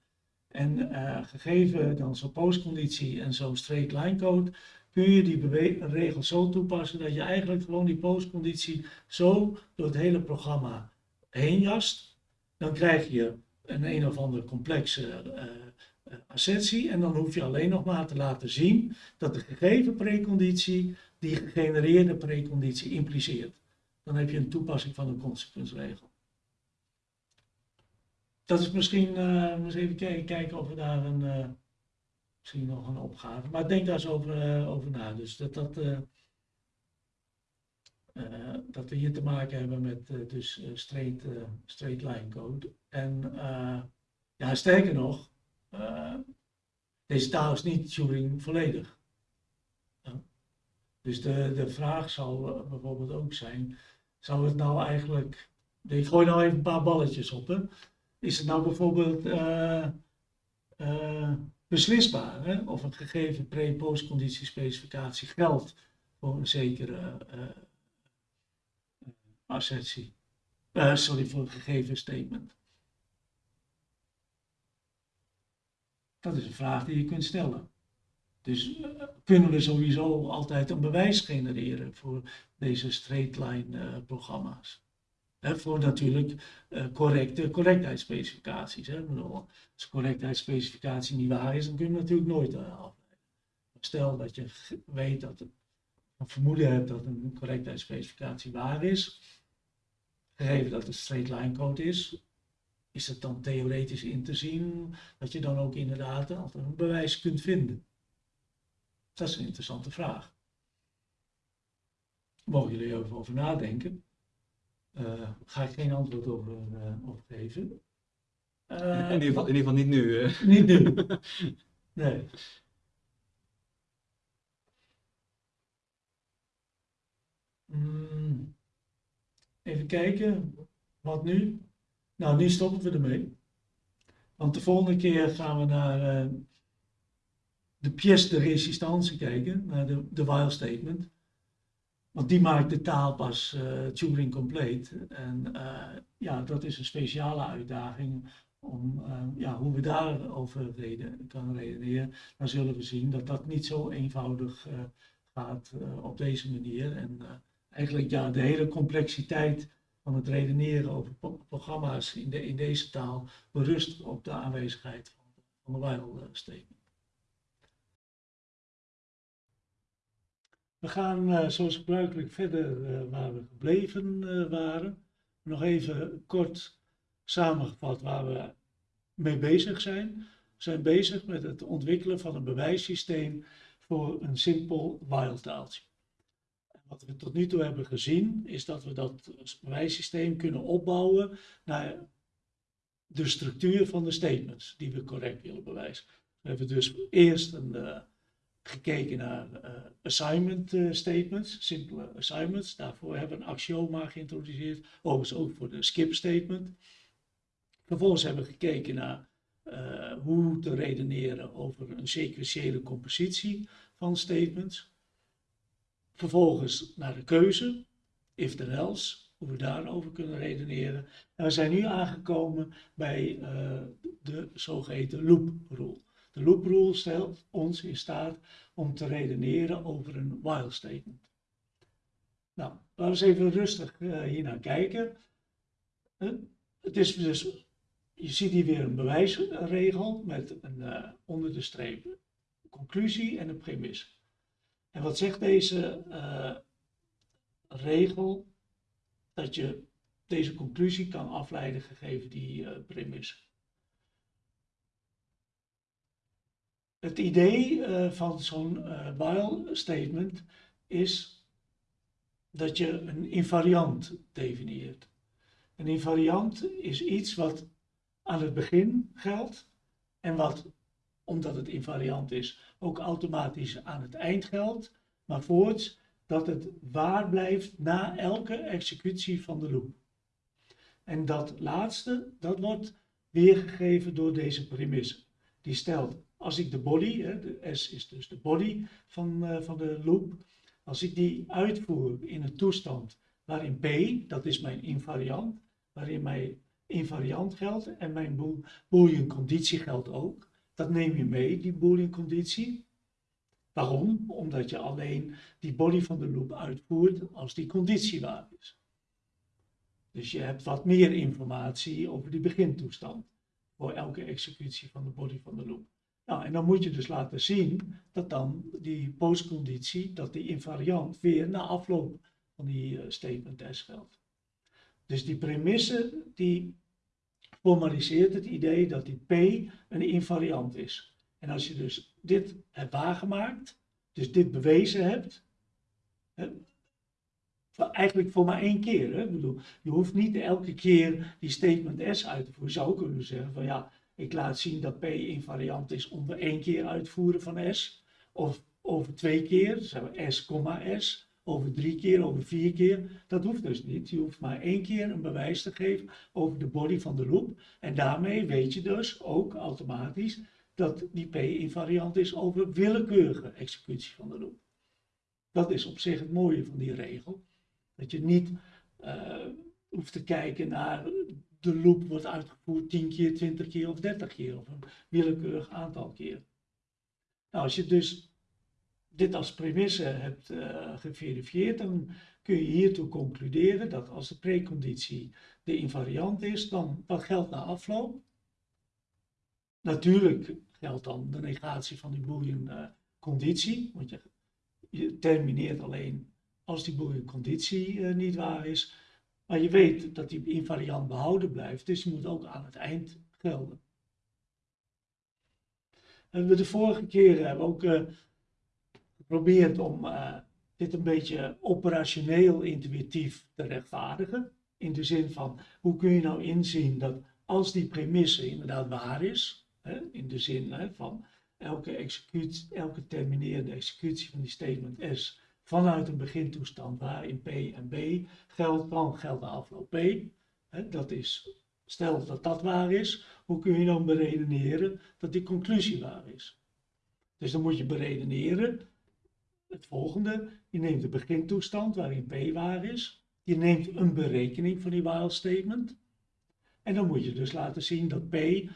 En uh, gegeven dan zo'n postconditie en zo'n straight line code, kun je die regel zo toepassen dat je eigenlijk gewoon die postconditie zo door het hele programma heen jast. Dan krijg je een een of andere complexe uh, assertie en dan hoef je alleen nog maar te laten zien dat de gegeven preconditie die gegenereerde preconditie impliceert. Dan heb je een toepassing van een consequensregel. Dat is misschien, uh, eens even kijken, of we daar een, misschien nog een opgave, maar denk daar eens over, over na. Dus dat, dat, dat we hier te maken hebben met dus straight, straight line code. En ja, sterker nog, deze taal is niet Turing volledig. Dus de, de vraag zal bijvoorbeeld ook zijn, zou het nou eigenlijk, ik gooi nou even een paar balletjes op, is het nou bijvoorbeeld beslisbaar hè? of een gegeven pre-postconditie specificatie geldt voor een zekere assertie. Uh, sorry, voor een gegeven statement. Dat is een vraag die je kunt stellen. Dus uh, kunnen we sowieso altijd een bewijs genereren voor deze straight line uh, programma's. Voor natuurlijk correcte correctheidsspecificaties. Hè. Als correctheidsspecificatie niet waar is, dan kun je natuurlijk nooit afleiden. Stel dat je weet dat een vermoeden hebt dat een correctheidsspecificatie waar is, gegeven dat het straight line code is, is het dan theoretisch in te zien dat je dan ook inderdaad altijd een bewijs kunt vinden? Dat is een interessante vraag. Mogen jullie even over nadenken? Uh, ga ik geen antwoord over, uh, over geven. Uh, in, ieder geval, in, ieder geval, niet nu. Niet nu. Nee. Mm. Even kijken, wat nu? Nou, nu stoppen we ermee. Want de volgende keer gaan we naar uh, de pièce de résistance kijken, naar de, de while statement. Want die maakt de taal pas uh, Turing compleet. En uh, ja, dat is een speciale uitdaging om ja, hoe we daarover reden, kan redeneren. Dan zullen we zien dat dat niet zo eenvoudig gaat op deze manier. En eigenlijk ja, de hele complexiteit van het redeneren over programma's in, de, in deze taal berust op de aanwezigheid van, van de while. We gaan uh, zoals gebruikelijk verder uh, waar we gebleven uh, waren. Nog even kort samengevat waar we mee bezig zijn. We zijn bezig met het ontwikkelen van een bewijssysteem voor een simpel while taaltje wat we tot nu toe hebben gezien, is dat we dat bewijssysteem kunnen opbouwen naar de structuur van de statements die we correct willen bewijzen. We hebben dus eerst uh, gekeken naar uh, assignment uh, statements, simpele assignments. Daarvoor hebben we een axioma geïntroduceerd, overigens ook voor de skip statement. Vervolgens hebben we gekeken naar hoe te redeneren over een sequentiële compositie van statements. Vervolgens naar de keuze, if then else, hoe we daarover kunnen redeneren. En we zijn nu aangekomen bij uh, de zogeheten loop rule. De loop rule stelt ons in staat om te redeneren over een while statement. Nou, laten we eens even rustig uh, hier naar kijken. Uh, het is dus, je ziet hier weer een bewijsregel met een onder de streep conclusie en een premisse. En wat zegt deze uh, regel? Dat je deze conclusie kan afleiden gegeven die premisse. Het idee uh, van zo'n while statement is dat je een invariant definieert. Een invariant is iets wat aan het begin geldt en wat, omdat het invariant is, ook automatisch aan het eind geldt, maar voorts dat het waar blijft na elke executie van de loop. En dat laatste, dat wordt weergegeven door deze premisse. Die stelt, als ik de body, hè, de S is dus de body van, uh, van de loop, als ik die uitvoer in een toestand waarin P, dat is mijn invariant, waarin mijn invariant geldt en mijn boolean conditie geldt ook, dat neem je mee, die boolean conditie. Waarom? Omdat je alleen die body van de loop uitvoert als die conditie waar is. Dus je hebt wat meer informatie over die begintoestand voor elke executie van de body van de loop. Nou, en dan moet je dus laten zien dat dan die postconditie, dat die invariant weer na afloop van die uh, statement S geldt. Dus die premisse die formaliseert het idee dat die P een invariant is. En als je dus dit hebt waargemaakt, dus dit bewezen hebt, hè, eigenlijk voor maar één keer. Hè? Bedoel, je hoeft niet elke keer die statement S uit te voeren. Je zou kunnen zeggen van ja, ik laat zien dat P invariant is onder één keer uitvoeren van S. Of over twee keer, S, S, over drie keer, over vier keer. Dat hoeft dus niet. Je hoeft maar één keer een bewijs te geven over de body van de loop. En daarmee weet je dus ook automatisch dat die P invariant is over willekeurige executie van de loop. Dat is op zich het mooie van die regel. Dat je niet uh, hoeft te kijken naar de loop wordt uitgevoerd 10 keer, 20 keer of 30 keer of een willekeurig aantal keer. Nou, als je dus dit als premisse hebt uh, geverifieerd, dan kun je hiertoe concluderen dat als de preconditie de invariant is, dan wat geldt na afloop? Natuurlijk geldt dan de negatie van die uh, conditie, want je, termineert alleen als die boolean conditie uh, niet waar is. Maar je weet dat die invariant behouden blijft, dus die moet ook aan het eind gelden. En we de vorige keren hebben ook geprobeerd om uh, dit een beetje operationeel intuïtief te rechtvaardigen. In de zin van, hoe kun je nou inzien dat als die premisse inderdaad waar is, hè, in de zin hè, van elke, executie, elke terminerende executie van die statement S vanuit een begintoestand waarin P en B geldt, dan geldt de afloop P. dat is, stel dat dat waar is, hoe kun je dan beredeneren dat die conclusie waar is? Dus dan moet je beredeneren het volgende. Je neemt de begintoestand waarin P waar is. Je neemt een berekening van die while statement. En dan moet je dus laten zien dat P uh,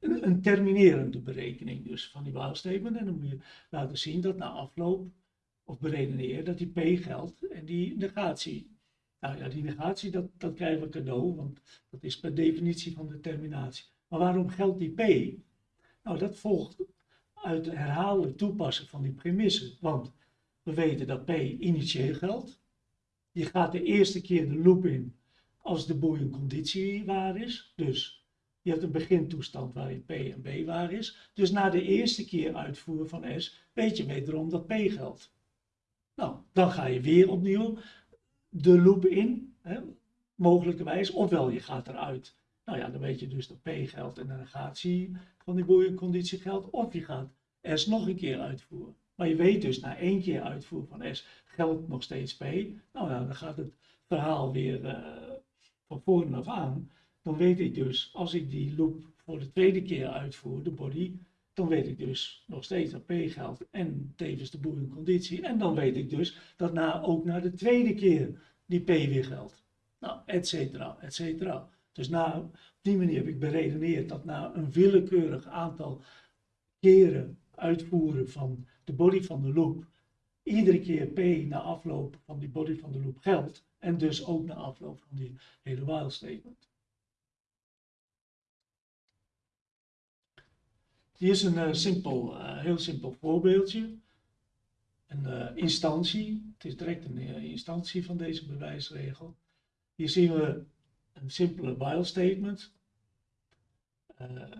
een, terminerende berekening dus van die while statement. En dan moet je laten zien dat na afloop of beredeneer dat die P geldt en die negatie. Nou ja, die negatie, dat, dat krijgen we cadeau, want dat is per definitie van determinatie. Maar waarom geldt die P? Nou, dat volgt uit het herhaaldelijk toepassen van die premissen. Want we weten dat P initieel geldt. Je gaat de eerste keer de loop in als de boolean conditie waar is. Dus je hebt een begintoestand waarin P en B waar is. Dus na de eerste keer uitvoeren van S weet je wederom dat P geldt. Nou, dan ga je weer opnieuw de loop in, hè, mogelijkerwijs, ofwel je gaat eruit. Nou ja, dan weet je dus dat P geldt en de negatie van die boeienconditie geldt, of je gaat S nog een keer uitvoeren. Maar je weet dus na één keer uitvoeren van S geldt nog steeds P. Nou ja, dan gaat het verhaal weer uh, van voren af aan. Dan weet ik dus, als ik die loop voor de tweede keer uitvoer, de body, dan weet ik dus nog steeds dat P geldt en tevens de boerenconditie. En dan weet ik dus dat na, ook na de tweede keer die P weer geldt. Nou, et cetera, et cetera. Dus na, op die manier heb ik beredeneerd dat na een willekeurig aantal keren uitvoeren van de body van de loop, iedere keer P na afloop van die body van de loop geldt. En dus ook na afloop van die hele while statement. Hier is een uh, simpel, uh, heel simpel voorbeeldje. Een uh, instantie, het is direct een instantie van deze bewijsregel. Hier zien we een simpele while statement.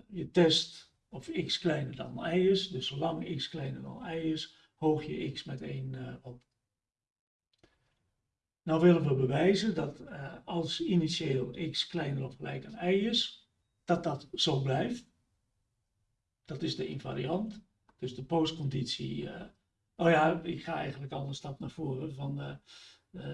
je test of x kleiner dan y is, dus zolang x kleiner dan y is, hoog je x met 1 op. Nou willen we bewijzen dat als initieel x kleiner of gelijk aan y is, dat dat zo blijft. Dat is de invariant. Dus de postconditie. Oh ja, ik ga eigenlijk al een stap naar voren van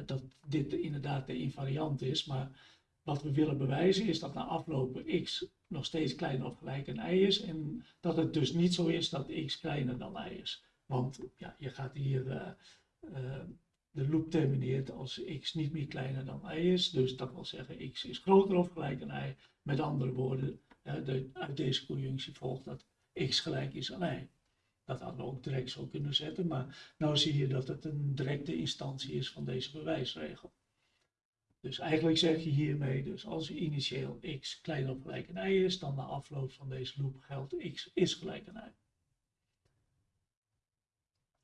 dat dit inderdaad de invariant is. Maar wat we willen bewijzen is dat na aflopen x nog steeds kleiner of gelijk een y is. En dat het dus niet zo is dat x kleiner dan y is. Want ja, je gaat hier, de loop termineert als x niet meer kleiner dan y is. Dus dat wil zeggen x is groter of gelijk aan y. Met andere woorden, de, uit deze conjunctie volgt dat x gelijk is aan y. Dat hadden we ook direct zo kunnen zetten, maar nu zie je dat het een directe instantie is van deze bewijsregel. Dus eigenlijk zeg je hiermee, dus als initieel x kleiner of gelijk aan y is, dan na afloop van deze loop geldt x is gelijk aan y.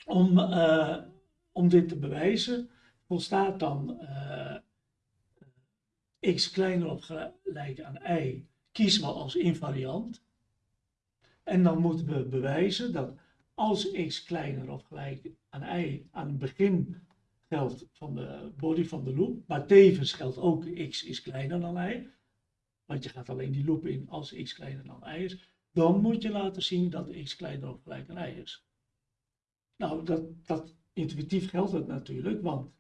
Om, uh, om dit te bewijzen, volstaat dan uh, x kleiner of gelijk aan y, kiezen we als invariant. En dan moeten we bewijzen dat als x kleiner of gelijk aan y aan het begin geldt van de body van de loop, maar tevens geldt ook x is kleiner dan y, want je gaat alleen die loop in als x kleiner dan y is, dan moet je laten zien dat x kleiner of gelijk aan y is. Nou, dat, dat intuïtief geldt het natuurlijk, want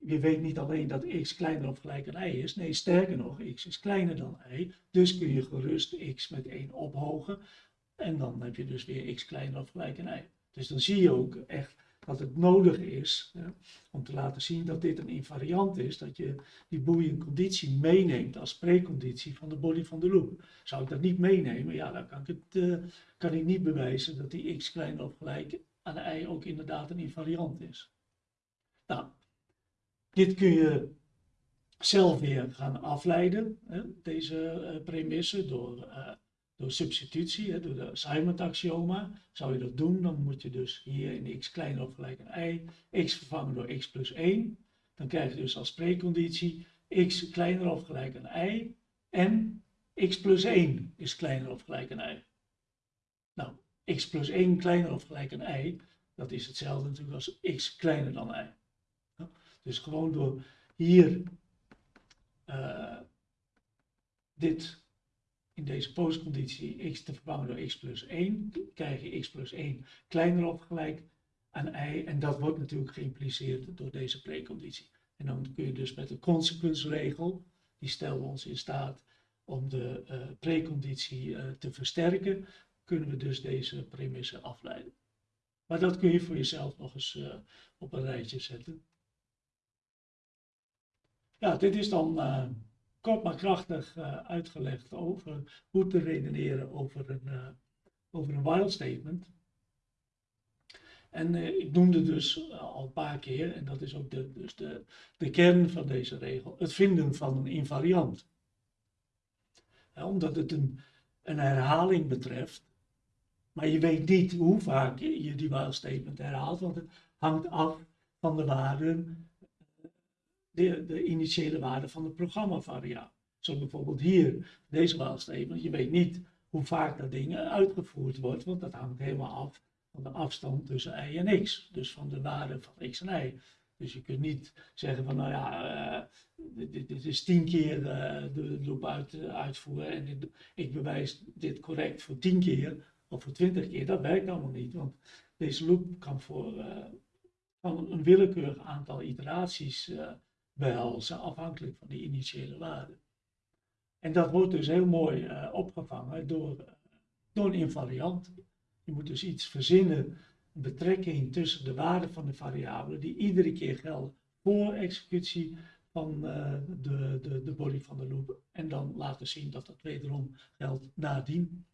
je weet niet alleen dat x kleiner of gelijk aan y is, nee, sterker nog, x is kleiner dan y, dus kun je gerust x met 1 ophogen, en dan heb je dus weer x kleiner of gelijk aan y. Dus dan zie je ook echt dat het nodig is om te laten zien dat dit een invariant is, dat je die boolean conditie meeneemt als preconditie van de body van de loop. Zou ik dat niet meenemen, ja, dan kan ik, het, uh, kan ik niet bewijzen dat die x kleiner of gelijk aan y ook inderdaad een invariant is. Nou, dit kun je zelf weer gaan afleiden, hè, deze uh, premisse, door uh, door substitutie, hè, door de assignment-axioma, zou je dat doen, dan moet je dus hier in x kleiner of gelijk aan y, x vervangen door x plus 1. Dan krijg je dus als preconditie x kleiner of gelijk aan y en x plus 1 is kleiner of gelijk aan y. Nou, x plus 1 kleiner of gelijk aan y, dat is hetzelfde natuurlijk als x kleiner dan y. Dus gewoon door hier uh, dit in deze postconditie x te vervangen door x plus 1, krijg je x plus 1 kleiner of gelijk aan y. En dat wordt natuurlijk geïmpliceerd door deze preconditie. En dan kun je dus met de consequensregel, die stellen we ons in staat om de uh, preconditie uh, te versterken, kunnen we dus deze premisse afleiden. Maar dat kun je voor jezelf nog eens uh, op een rijtje zetten. Ja, dit is dan kort maar krachtig uh, uitgelegd over hoe te redeneren over een, uh, over een while statement. En uh, ik noemde dus al een paar keer, en dat is ook de, dus de, de kern van deze regel, het vinden van een invariant. omdat het een, een herhaling betreft, maar je weet niet hoe vaak je die while statement herhaalt, want het hangt af van de waarden de, de initiële waarde van de programmavariabele. Zo bijvoorbeeld hier, deze statement. Je weet niet hoe vaak dat ding uitgevoerd wordt, want dat hangt helemaal af van de afstand tussen y en x. Dus van de waarde van x en y. Dus je kunt niet zeggen van, nou ja, uh, dit, is tien keer uh, de loop uit, uitvoeren en ik bewijs dit correct voor tien keer of voor twintig keer. Dat werkt allemaal niet, want deze loop kan voor kan een willekeurig aantal iteraties behelzen, afhankelijk van die initiële waarde. En dat wordt dus heel mooi uh, opgevangen door, door een invariant. Je moet dus iets verzinnen, een betrekking tussen de waarden van de variabelen, die iedere keer gelden voor executie van uh, de, de, de body van de loop. En dan laten zien dat dat wederom geldt nadien.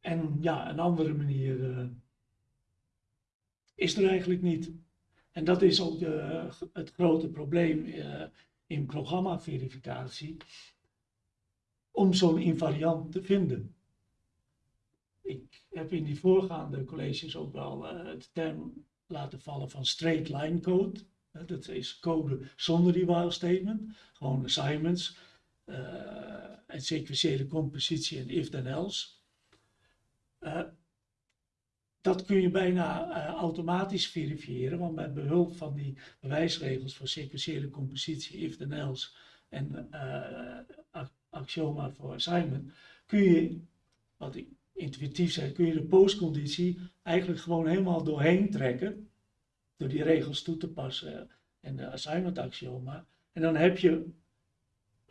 En ja, een andere manier is er eigenlijk niet. En dat is ook de, het grote probleem uh, in programmaverificatie, om zo'n invariant te vinden. Ik heb in die voorgaande colleges ook wel uh, de term laten vallen van straight line code. Dat is code zonder die while statement, gewoon assignments en sequentiële compositie en if then else dat kun je bijna uh, automatisch verifiëren, want met behulp van die bewijsregels voor sequentiële compositie, if then else en uh, axioma voor assignment, kun je, wat ik intuïtief zeg, kun je de postconditie eigenlijk gewoon helemaal doorheen trekken. Door die regels toe te passen en de assignment axioma. En dan heb je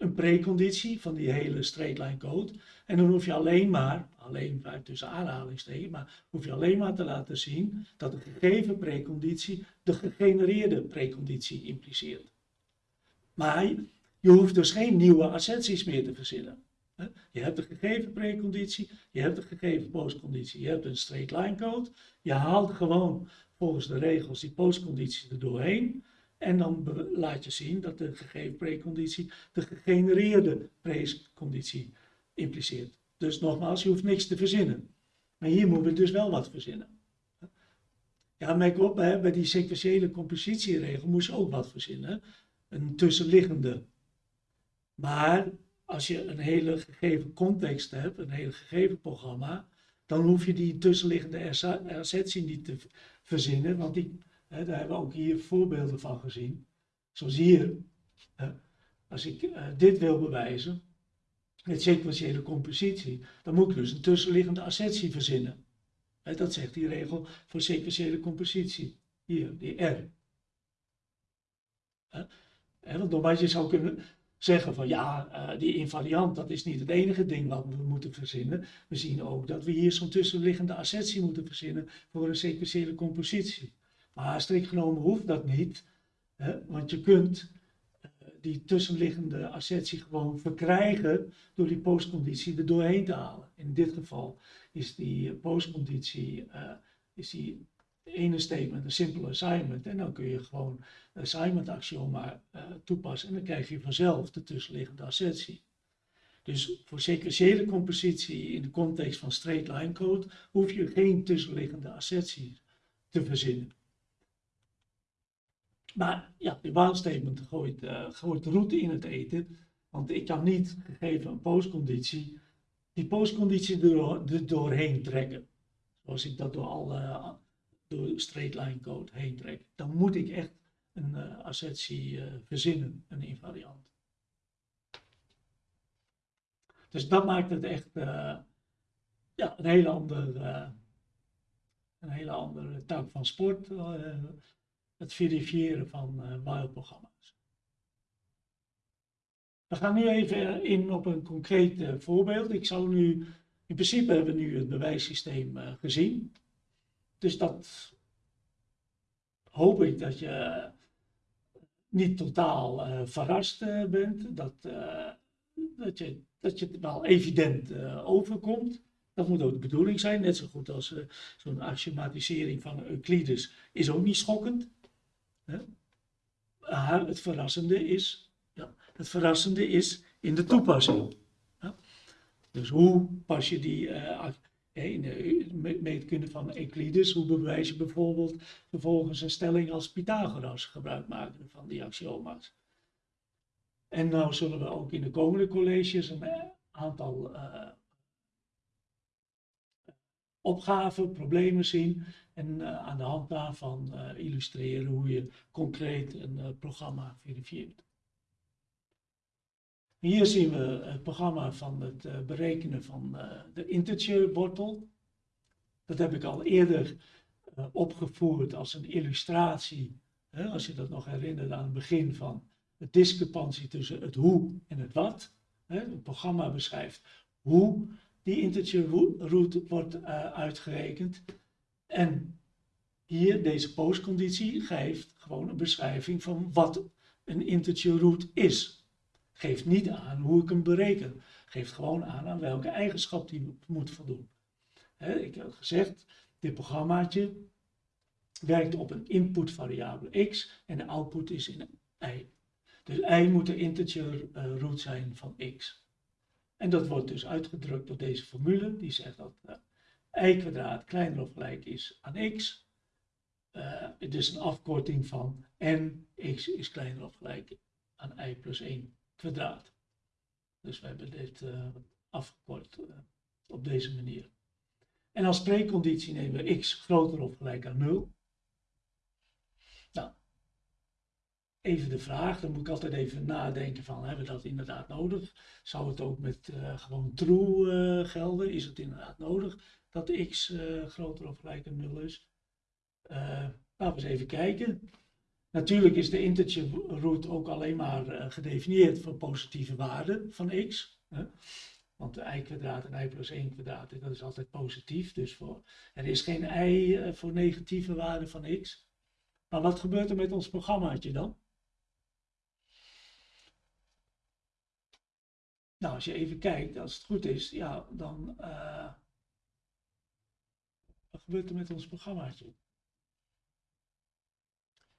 een preconditie van die hele straight line code. En dan hoef je alleen maar, alleen tussen aanhalingstekens, maar hoef je alleen maar te laten zien dat de gegeven preconditie de gegenereerde preconditie impliceert. Maar je hoeft dus geen nieuwe asserties meer te verzinnen. Je hebt de gegeven preconditie, je hebt de gegeven postconditie, je hebt een straight line code. Je haalt gewoon volgens de regels die postconditie er doorheen. En dan laat je zien dat de gegeven preconditie de gegenereerde preconditie impliceert. Dus nogmaals, je hoeft niks te verzinnen. Maar hier moeten we dus wel wat verzinnen. Ja, merk op, bij die sequentiële compositieregel moest je ook wat verzinnen. Een tussenliggende. Maar als je een hele gegeven context hebt, een hele gegeven programma, dan hoef je die tussenliggende assertie niet te verzinnen, want die, daar hebben we ook hier voorbeelden van gezien. Zoals hier, als ik uh, dit wil bewijzen, met sequentiële compositie, dan moet ik dus een tussenliggende assertie verzinnen. Dat zegt die regel voor sequentiële compositie. Hier, die R. Hè, want je zou kunnen zeggen van ja, uh, die invariant, dat is niet het enige ding wat we moeten verzinnen. We zien ook dat we hier zo'n tussenliggende assertie moeten verzinnen voor een sequentiële compositie. Maar strikt genomen hoeft dat niet, hè, want je kunt uh, die tussenliggende assertie gewoon verkrijgen door die postconditie er doorheen te halen. In dit geval is die postconditie uh, is die ene statement een simpele assignment. En dan kun je gewoon assignment axioma toepassen. En dan krijg je vanzelf de tussenliggende assertie. Dus voor sequentiële compositie in de context van straight line code hoef je geen tussenliggende assertie te verzinnen. Maar ja, die statement gooit, uh, gooit de route in het eten. Want ik kan niet, gegeven een postconditie, die postconditie er, doorheen trekken. Zoals ik dat door alle door straight line code heen trek, dan moet ik echt een uh, assertie verzinnen, een invariant. Dus dat maakt het echt ja, een hele andere, een hele andere tak van sport, het verifiëren van while-programma's. We gaan nu even in op een concreet voorbeeld. Ik zou nu, in principe hebben we nu het bewijssysteem gezien. Dus dat hoop ik dat je niet totaal uh, verrast uh, bent, dat, uh, dat, je, dat je het wel evident overkomt. Dat moet ook de bedoeling zijn, net zo goed als zo'n axiomatisering van Euclides is ook niet schokkend. Het verrassende is, ja, het verrassende is in de toepassing. Dus hoe pas je die in de meetkunde van Euclides, hoe bewijs je bijvoorbeeld vervolgens een stelling als Pythagoras gebruik maken van die axioma's. En nou zullen we ook in de komende colleges een eh, aantal uh, opgaven, problemen zien en uh, aan de hand daarvan uh, illustreren hoe je concreet een programma verifieert. Hier zien we het programma van het berekenen van de integerwortel. Dat heb ik al eerder opgevoerd als een illustratie. Als je dat nog herinnert aan het begin van de discrepantie tussen het hoe en het wat. Het programma beschrijft hoe die integer root wordt uitgerekend. En hier, deze postconditie, geeft gewoon een beschrijving van wat een integer root is geeft niet aan hoe ik hem bereken. Geeft gewoon aan aan welke eigenschap die moet voldoen. ik heb gezegd, dit programmaatje werkt op een input variabele x en de output is in y. Dus y moet de integer uh, root zijn van x. En dat wordt dus uitgedrukt door deze formule, die zegt dat uh, y kwadraat kleiner of gelijk is aan x. Uh, het is een afkorting van n, x is kleiner of gelijk aan y plus 1 kwadraat. Dus we hebben dit uh, afgekort op deze manier. En als preconditie nemen we x groter of gelijk aan 0. Nou, even de vraag, dan moet ik altijd even nadenken van, hebben we dat inderdaad nodig? Zou het ook met uh, gewoon true uh, gelden? Is het inderdaad nodig dat x uh, groter of gelijk aan 0 is? laten we eens even kijken. Natuurlijk is de integer root ook alleen maar gedefinieerd voor positieve waarden van x. Hè? Want i kwadraat en i plus 1 kwadraat, dat is altijd positief. Dus voor, er is geen i voor negatieve waarden van x. Maar wat gebeurt er met ons programmaatje dan? Nou, als je even kijkt, als het goed is, ja, dan. Uh, wat gebeurt er met ons programmaatje?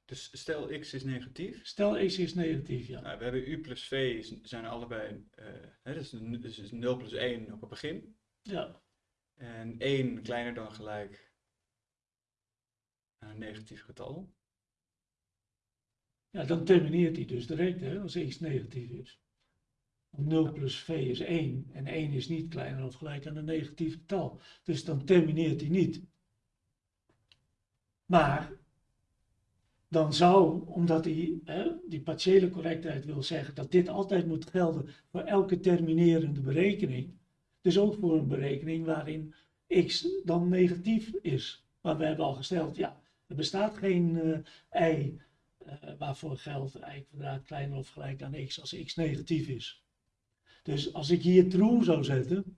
Dus stel x is negatief. Stel x is negatief, ja. Nou, we hebben u plus v zijn allebei, uh, hè, dus, dus 0 plus 1 op het begin. Ja. En 1 kleiner dan gelijk aan een negatief getal. Ja, dan termineert hij dus direct, hè, als x negatief is. 0 plus v is 1 en 1 is niet kleiner of gelijk aan een negatief getal. Dus dan termineert hij niet. Maar dan zou, omdat hij hè, die partiële correctheid wil zeggen dat dit altijd moet gelden voor elke terminerende berekening, dus ook voor een berekening waarin x dan negatief is. Maar we hebben al gesteld, ja, er bestaat geen uh, y uh, waarvoor geldt y kwadraat kleiner of gelijk aan x als x negatief is. Dus als ik hier true zou zetten,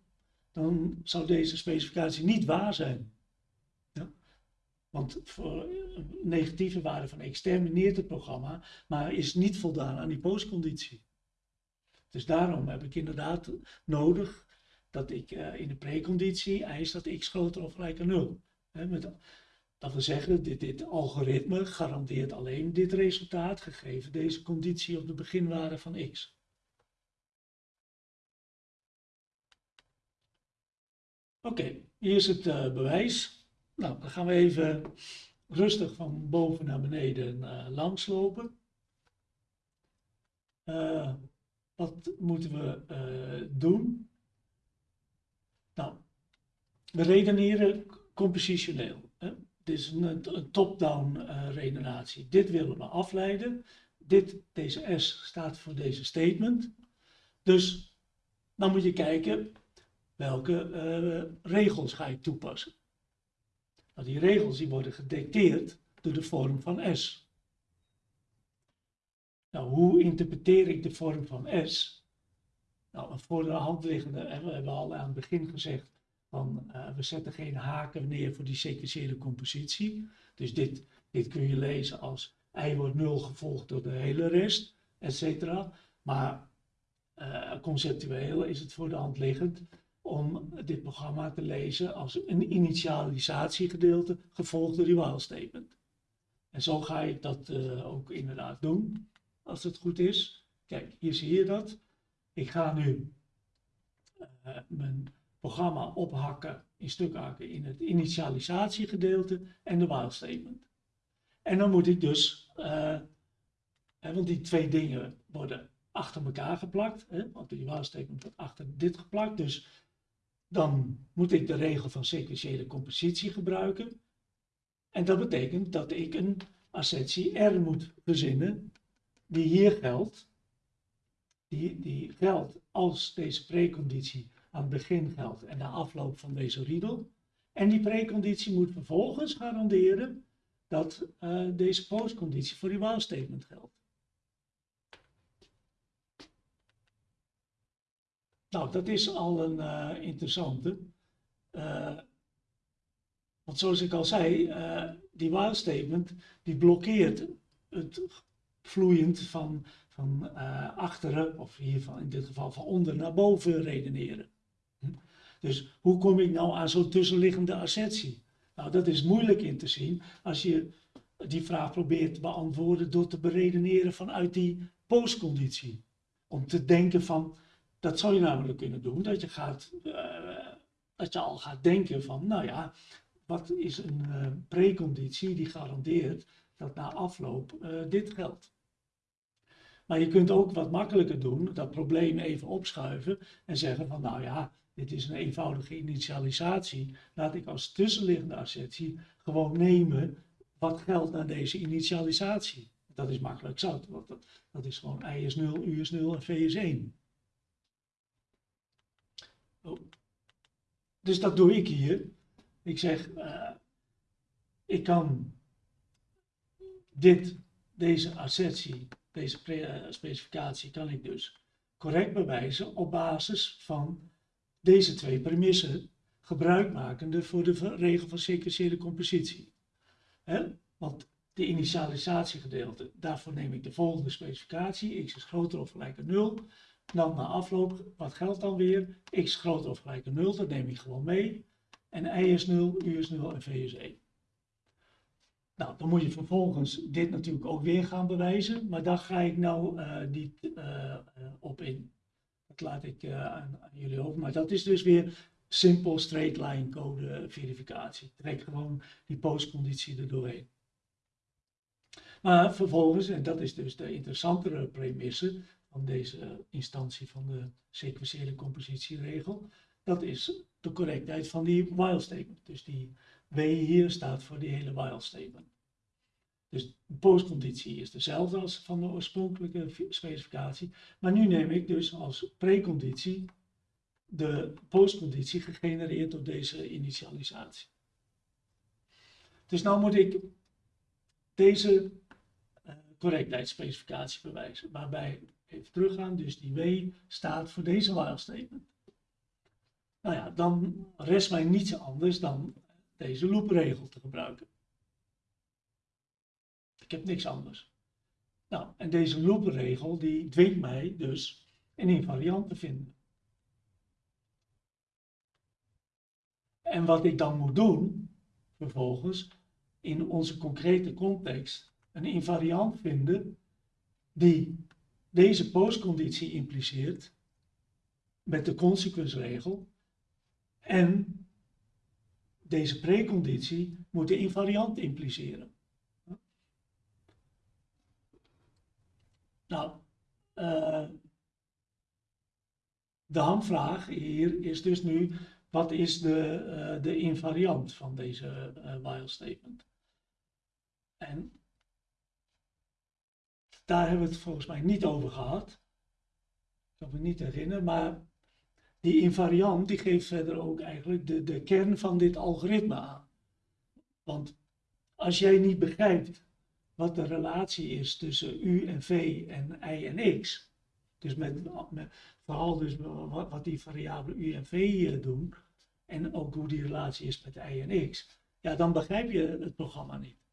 dan zou deze specificatie niet waar zijn. Ja? Want voor een negatieve waarde van x termineert het programma, maar is niet voldaan aan die postconditie. Dus daarom heb ik inderdaad nodig dat ik uh, in de preconditie eis dat x groter of gelijk aan 0. met, dat wil zeggen, dit, dit algoritme garandeert alleen dit resultaat, gegeven deze conditie op de beginwaarde van x. Oké, hier is het uh, bewijs. Nou, dan gaan we even rustig van boven naar beneden uh, langslopen. Uh, wat moeten we doen? Nou, we redeneren compositioneel. Hè? Dit is een, een top-down redenatie. Dit willen we afleiden. Dit, deze S staat voor deze statement. Dus dan moet je kijken, welke uh, regels ga ik toepassen. Nou, die regels die worden gedicteerd door de vorm van S. Nou, hoe interpreteer ik de vorm van S? Nou, voor de hand liggende, we hebben al aan het begin gezegd, van, uh, we zetten geen haken neer voor die sequentiële compositie. Dus dit, dit kun je lezen als i wordt 0 gevolgd door de hele rest, etc. Maar uh, conceptueel is het voor de hand liggend om dit programma te lezen als een initialisatiegedeelte gevolgd door die while statement. En zo ga ik dat uh, ook inderdaad doen, als het goed is. Kijk, hier zie je dat. Ik ga nu uh, mijn programma ophakken, in stuk hakken in het initialisatiegedeelte en de while statement. En dan moet ik dus, hè, want die twee dingen worden achter elkaar geplakt, hè, want die while statement wordt achter dit geplakt, dus dan moet ik de regel van sequentiële compositie gebruiken. En dat betekent dat ik een assertie R moet verzinnen die hier geldt. Die, die geldt als deze preconditie aan het begin geldt en na afloop van deze riedel. En die preconditie moet vervolgens garanderen dat uh, deze postconditie voor die while statement geldt. Nou, dat is al een uh, interessante. Uh, want zoals ik al zei, uh, die while statement die blokkeert het vloeiend van, van achteren, of hier van, in dit geval van onder naar boven redeneren. Hm? Dus hoe kom ik nou aan zo'n tussenliggende assertie? Nou, dat is moeilijk in te zien als je die vraag probeert te beantwoorden door te beredeneren vanuit die postconditie. Om te denken van, dat zou je namelijk kunnen doen, dat je, gaat, uh, dat je al gaat denken van, nou ja, wat is een uh, preconditie die garandeert dat na afloop uh, dit geldt. Maar je kunt ook wat makkelijker doen, dat probleem even opschuiven en zeggen van, nou ja, dit is een eenvoudige initialisatie. Laat ik als tussenliggende assertie gewoon nemen wat geldt na deze initialisatie. Dat is makkelijk zout, want dat, dat is gewoon i is 0, u is 0 en v is 1. Dus dat doe ik hier. Ik zeg, uh, ik kan dit, deze assertie, deze uh, specificatie, kan ik dus correct bewijzen op basis van deze twee premissen, gebruikmakende voor de regel van sequentiële compositie. He? Want de initialisatiegedeelte, daarvoor neem ik de volgende specificatie, x is groter of gelijk aan 0. Dan na afloop, wat geldt dan weer? x groter of gelijk aan 0, dat neem ik gewoon mee. En y is 0, u is 0 en v is 1. Nou, dan moet je vervolgens dit natuurlijk ook weer gaan bewijzen, maar daar ga ik nou uh, niet uh, op in. Dat laat ik aan, aan, jullie over. Maar dat is dus weer simpel straight line code verificatie. Trek gewoon die postconditie er doorheen. Maar vervolgens, en dat is dus de interessantere premisse van deze instantie van de sequentiële compositieregel, dat is de correctheid van die while statement. Dus die W hier staat voor die hele while statement. Dus de postconditie is dezelfde als van de oorspronkelijke specificatie, maar nu neem ik dus als preconditie de postconditie gegenereerd door deze initialisatie. Dus nu moet ik deze uh, correctheidsspecificatie bewijzen, waarbij, even teruggaan, dus die W staat voor deze while statement. Nou ja, dan rest mij niets anders dan deze loopregel te gebruiken. Ik heb niks anders. Nou, en deze loopregel die dwingt mij dus een invariant te vinden. En wat ik dan moet doen, vervolgens, in onze concrete context, een invariant vinden die deze postconditie impliceert met de consequensregel en deze preconditie moet de invariant impliceren. Nou, uh, de hamvraag hier is dus nu, wat is de, uh, de invariant van deze uh, while statement? En daar hebben we het volgens mij niet over gehad. Ik kan me niet herinneren, maar die invariant die geeft verder ook eigenlijk de, de kern van dit algoritme aan. Want als jij niet begrijpt wat de relatie is tussen u en v en y en x, dus met, met vooral dus wat, wat, die variabelen u en v doen, en ook hoe die relatie is met y en x, ja, dan begrijp je het programma niet.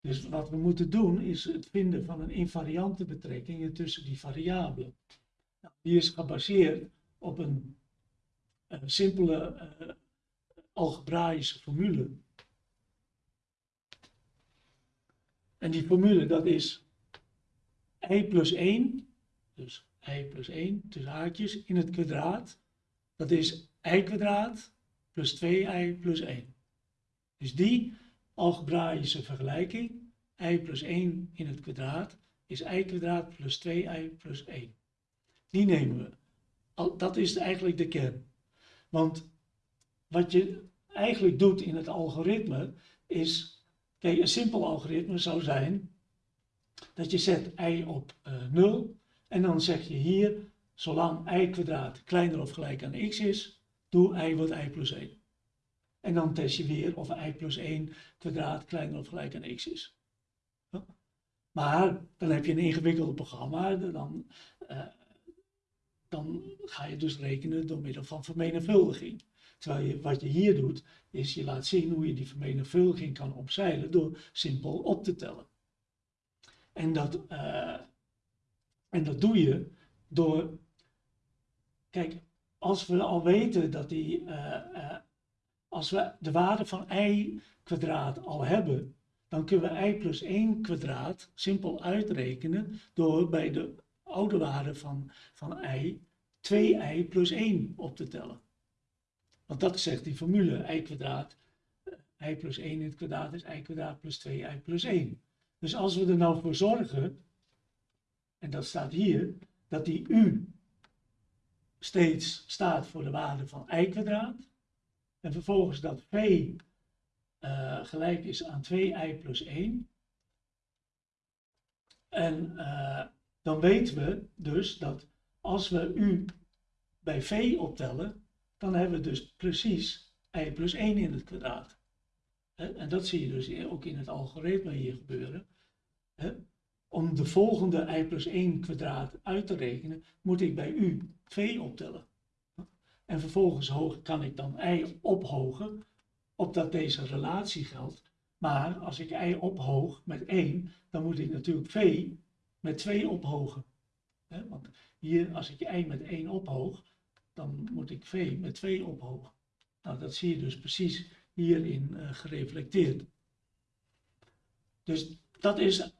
Dus wat we moeten doen is het vinden van een invariante betrekking tussen die variabelen. Nou, die is gebaseerd op een, een simpele uh, algebraïsche formule. En die formule dat is i plus 1, dus i plus 1 tussen haakjes in het kwadraat. Dat is i kwadraat plus 2i plus 1. Dus die algebraïsche vergelijking, i plus 1 in het kwadraat, is i kwadraat plus 2i plus 1. Die nemen we dat is eigenlijk de kern. Want wat je eigenlijk doet in het algoritme is, kijk, een simpel algoritme zou zijn dat je zet i op uh, eh, 0 en dan zeg je hier, zolang i kwadraat kleiner of gelijk aan x is, doe i wordt i plus 1. En dan test je weer of i plus 1 kwadraat kleiner of gelijk aan x is. Maar dan heb je een ingewikkeld programma, dan, uh, dan ga je dus rekenen door middel van vermenigvuldiging. Terwijl je, wat je hier doet, is je laat zien hoe je die vermenigvuldiging kan opzeilen door simpel op te tellen. En dat, uh, en dat doe je door, kijk, als we al weten dat die, uh, als we de waarde van i kwadraat al hebben, dan kunnen we i plus 1 kwadraat simpel uitrekenen door bij de oude waarde van, van i 2i plus 1 op te tellen. Want dat zegt die formule, i kwadraat, i plus 1 in het kwadraat is i kwadraat plus 2i plus 1. Dus als we er nou voor zorgen, en dat staat hier, dat die u steeds staat voor de waarde van i kwadraat, en vervolgens dat v uh, gelijk is aan 2i plus 1, En dan weten we dus dat als we u bij v optellen, dan hebben we dus precies i plus 1 in het kwadraat. En dat zie je dus ook in het algoritme hier gebeuren. Om de volgende i plus 1 kwadraat uit te rekenen, moet ik bij u v optellen. En vervolgens kan ik dan i ophogen, opdat deze relatie geldt. Maar als ik i ophoog met 1, dan moet ik natuurlijk v met 2 ophogen. Want hier, als ik i met 1 ophoog, dan moet ik v met 2 ophogen. Nou, dat zie je dus precies hierin uh, gereflecteerd. Dus dat is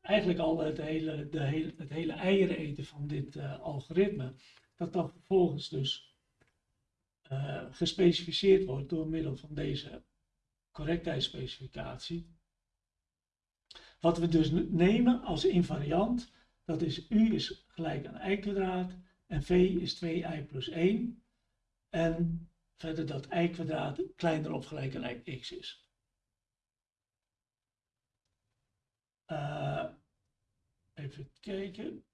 eigenlijk al het hele, de hele, het hele eieren eten van dit uh, algoritme. Dat dan vervolgens dus uh, gespecificeerd wordt door middel van deze correctheidsspecificatie. Wat we dus nemen als invariant, dat is u is gelijk aan i kwadraat en v is 2i plus 1. En verder dat i kwadraat kleiner of gelijk aan x is. Uh, even kijken.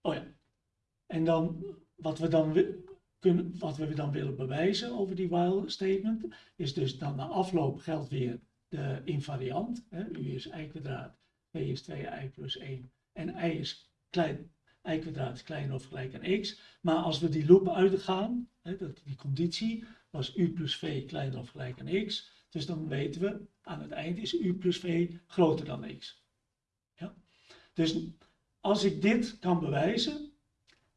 Oh ja. En dan wat we dan kunnen, wat we dan willen bewijzen over die while statement, is dus dan na afloop geldt weer de invariant. Hè, u is i kwadraat, v is 2i plus 1 en i is klein, i kwadraat is kleiner of gelijk aan x. Maar als we die loop uitgaan, hè, dat, die conditie was u plus v kleiner of gelijk aan x. Dus dan weten we aan het eind is u plus v groter dan x. Ja? Dus als ik dit kan bewijzen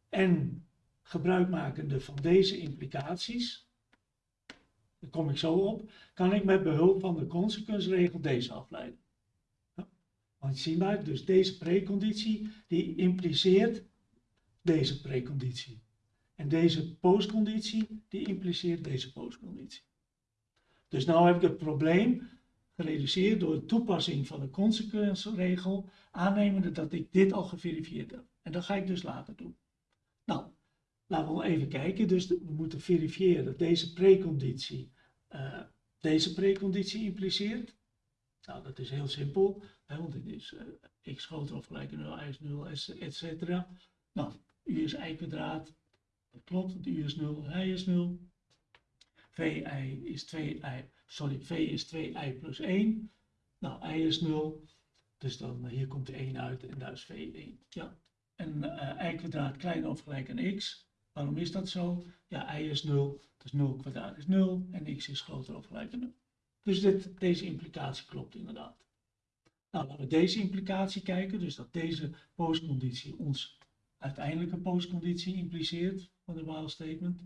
en gebruikmakende van deze implicaties, daar kom ik zo op, kan ik met behulp van de consequensregel deze afleiden. Want zie maar, dus deze preconditie, die impliceert deze preconditie. En deze postconditie, die impliceert deze postconditie. Dus nu heb ik het probleem gereduceerd door de toepassing van de consequensregel, aannemende dat ik dit al geverifieerd heb. En dat ga ik dus later doen. Nou, laten we even kijken. Dus we moeten verifiëren dat deze preconditie uh, deze preconditie impliceert. Nou, dat is heel simpel, hè, want dit is uh, x groter of gelijk aan 0, y is 0, etc. Nou, u is y kwadraat, dat klopt, want u is 0, y is 0. vi is 2i, sorry, v is 2i plus 1. Nou, y is 0, dus dan uh, hier komt de 1 uit en daar is v 1. Ja. En uh, y kwadraat kleiner of gelijk aan x. Waarom is dat zo? Ja, y is 0, dus 0 kwadraat is 0 en x is groter of gelijk aan 0. Dus dit, deze implicatie klopt inderdaad. Nou, laten we deze implicatie kijken. Dus dat deze postconditie ons uiteindelijke postconditie impliceert van de while statement.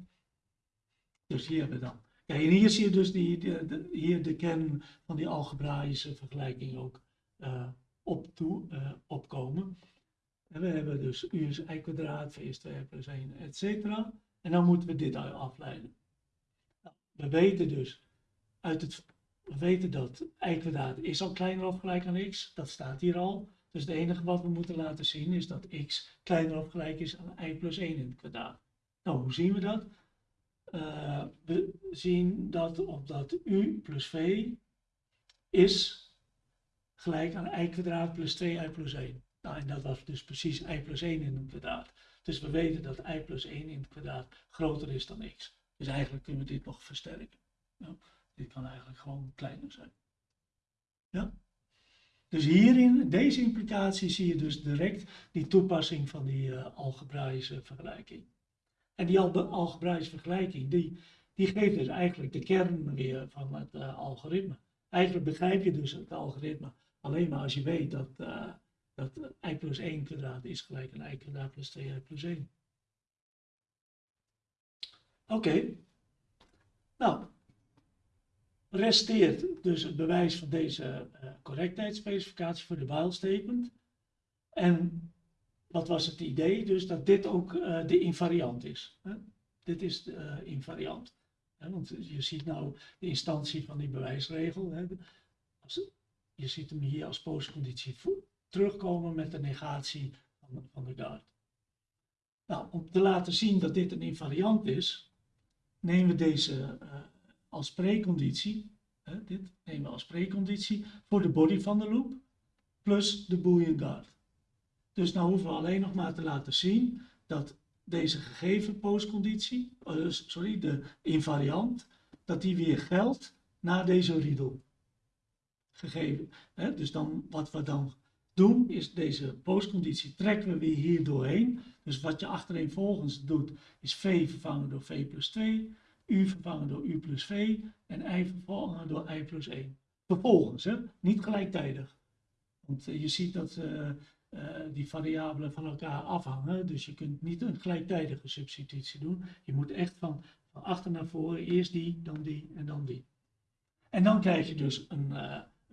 Dus hier hebben we dan. En hier zie je dus die, de, hier de kern van die algebraïsche vergelijking ook uh, op toe, uh, opkomen. En we hebben dus u is i kwadraat, v is 2 plus 1, etc. En dan moeten we dit afleiden. Nou, we weten dus uit het we weten dat i kwadraat is al kleiner of gelijk aan x. Dat staat hier al. Dus het enige wat we moeten laten zien is dat x kleiner of gelijk is aan i plus 1 in het kwadraat. Nou, hoe zien we dat? Uh, we zien dat omdat u plus v is gelijk aan i kwadraat plus 2i plus 1. Nou, en dat was dus precies i plus 1 in het kwadraat. Dus we weten dat i plus 1 in het kwadraat groter is dan x. Dus eigenlijk kunnen we dit nog versterken. Dit kan eigenlijk gewoon kleiner zijn. Ja? Dus hierin, deze implicatie, zie je dus direct die toepassing van die uh, vergelijking. En die algebraïsche vergelijking, die, die geeft dus eigenlijk de kern weer van het uh, algoritme. Eigenlijk begrijp je dus het algoritme alleen maar als je weet dat, uh, dat i plus 1 kwadraat is gelijk aan i kwadraat plus 2i plus 1. Oké. Nou, resteert dus het bewijs van deze uh, correctheidsspecificatie voor de while statement. En wat was het idee? Dus dat dit ook uh, de invariant is. Hè? Dit is de uh, invariant. Want je ziet nou de instantie van die bewijsregel. Je ziet hem hier als postconditie terugkomen met de negatie van, van de guard. Nou, om te laten zien dat dit een invariant is, nemen we deze als preconditie dit nemen we als preconditie voor de body van de loop, plus de boolean guard. Dus nou hoeven we alleen nog maar te laten zien dat deze gegeven postconditie, uh, sorry, de invariant, dat die weer geldt na deze riedel. Gegeven. Dus dan, wat we dan doen, is deze postconditie trekken we weer hier doorheen. Dus wat je achtereenvolgens doet, is v vervangen door v plus 2, u vervangen door u plus v en i vervangen door i plus 1. Vervolgens, hè? niet gelijktijdig. Want uh, je ziet dat uh, uh, die variabelen van elkaar afhangen, dus je kunt niet een gelijktijdige substitutie doen. Je moet echt van, van achter naar voren, eerst die, dan die en dan die. En dan krijg je dus een,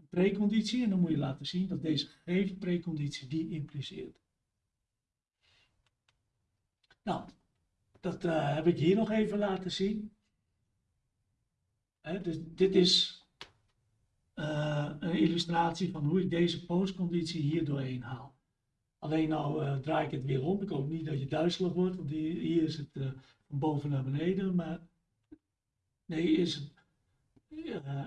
preconditie en dan moet je laten zien dat deze gegeven preconditie die impliceert. Nou, dat uh, heb ik hier nog even laten zien. He, dus dit is uh, een illustratie van hoe ik deze postconditie hier doorheen haal. Alleen nou uh, draai ik het weer om. Ik hoop niet dat je duizelig wordt, want hier, hier is het van boven naar beneden. Maar nee, is het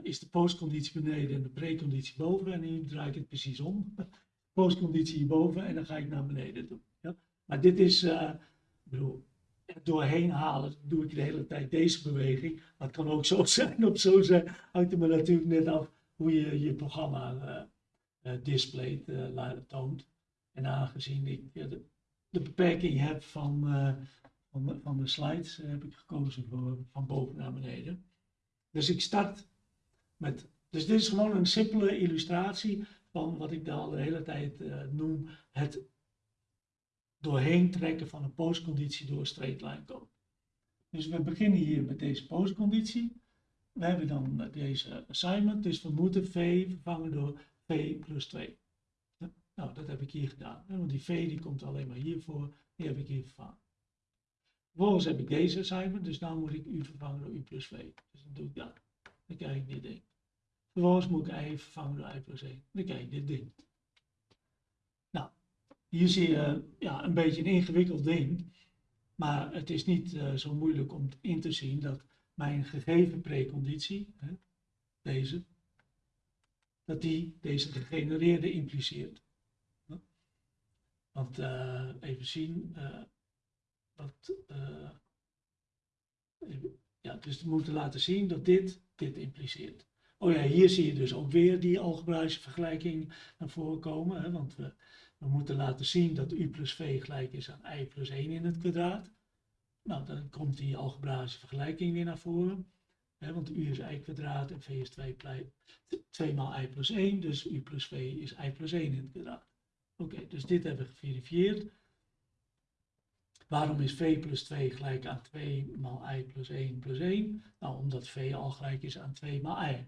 is de postconditie beneden en de preconditie boven. En nu draai ik het precies om. Postconditie hierboven en dan ga ik naar beneden doen. Ja? Maar dit is, ik bedoel, doorheen halen doe ik de hele tijd deze beweging. Maar het kan ook zo zijn of zo zijn. Hangt er me natuurlijk net af hoe je je programma uh, displayt, toont. En aangezien ik de, de, beperking heb van, van, van de slides, heb ik gekozen voor van boven naar beneden. Dus ik start met. Dus dit is gewoon een simpele illustratie van wat ik al de hele tijd uh, noem: het doorheen trekken van een postconditie door een straight line code. Dus we beginnen hier met deze postconditie. We hebben dan deze assignment, dus we moeten v vervangen door v plus 2. Nou, dat heb ik hier gedaan. Want die v die komt alleen maar hiervoor, die heb ik hier vervangen. Vervolgens heb ik deze assignment, dus dan moet ik u vervangen door u plus v. Dus dan doe ik dat. Dan krijg ik dit ding. Vervolgens moet ik i vervangen door i plus 1. Dan krijg ik dit ding. Nou, hier zie je ja, een beetje een ingewikkeld ding. Maar het is niet uh, zo moeilijk om in te zien dat mijn gegeven preconditie, hè, deze, dat die deze gegenereerde impliceert. Want uh, even zien, uh, wat, ja, dus we moeten laten zien dat dit dit impliceert. Oh ja, hier zie je dus ook weer die algebraïsche vergelijking naar voren komen. Hè, want we, we moeten laten zien dat u plus v gelijk is aan i plus 1 in het kwadraat. Nou, dan komt die algebraïsche vergelijking weer naar voren. Hè, want u is i kwadraat en v is 2, 2 maal i plus 1. Dus u plus v is i plus 1 in het kwadraat. Oké, dus dit hebben we geverifieerd. Waarom is v plus 2 gelijk aan 2 maal i plus 1 plus 1? Nou, omdat v al gelijk is aan 2 maal i.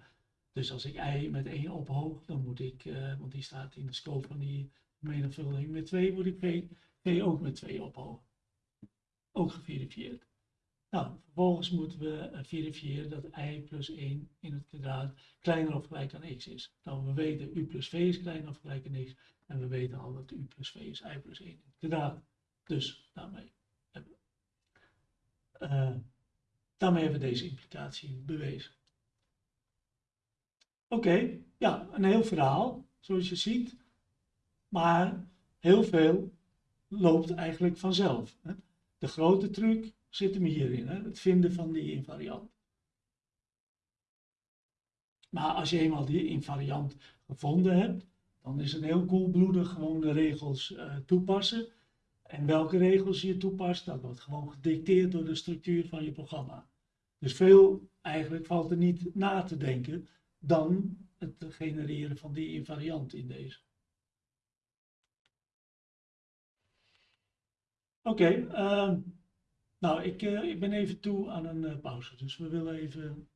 Dus als ik i met 1 ophoog, dan moet ik, uh, want die staat in de scope van die menigvuldiging met 2, moet ik v, v ook met 2 ophogen. Ook geverifieerd. Nou, vervolgens moeten we uh, verifiëren dat i plus 1 in het kwadraat kleiner of gelijk aan x is. Nou, we weten u plus v is kleiner of gelijk aan x. En we weten al dat u plus v is i plus 1 in het kwadraat. Dus daarmee uh, daarmee hebben we deze implicatie bewezen. Oké, ja, een heel verhaal, zoals je ziet. Maar heel veel loopt eigenlijk vanzelf. Hè. De grote truc zit hem hierin, hè, het vinden van die invariant. Maar als je eenmaal die invariant gevonden hebt, dan is het heel koelbloedig gewoon de regels uh, toepassen. En welke regels je toepast, dat wordt gewoon gedicteerd door de structuur van je programma. Dus veel eigenlijk valt er niet na te denken dan het genereren van die invariant in deze. Oké, uh, nou ik, uh, ik ben even toe aan een uh, pauze, dus we willen even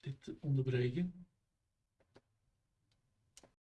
dit onderbreken.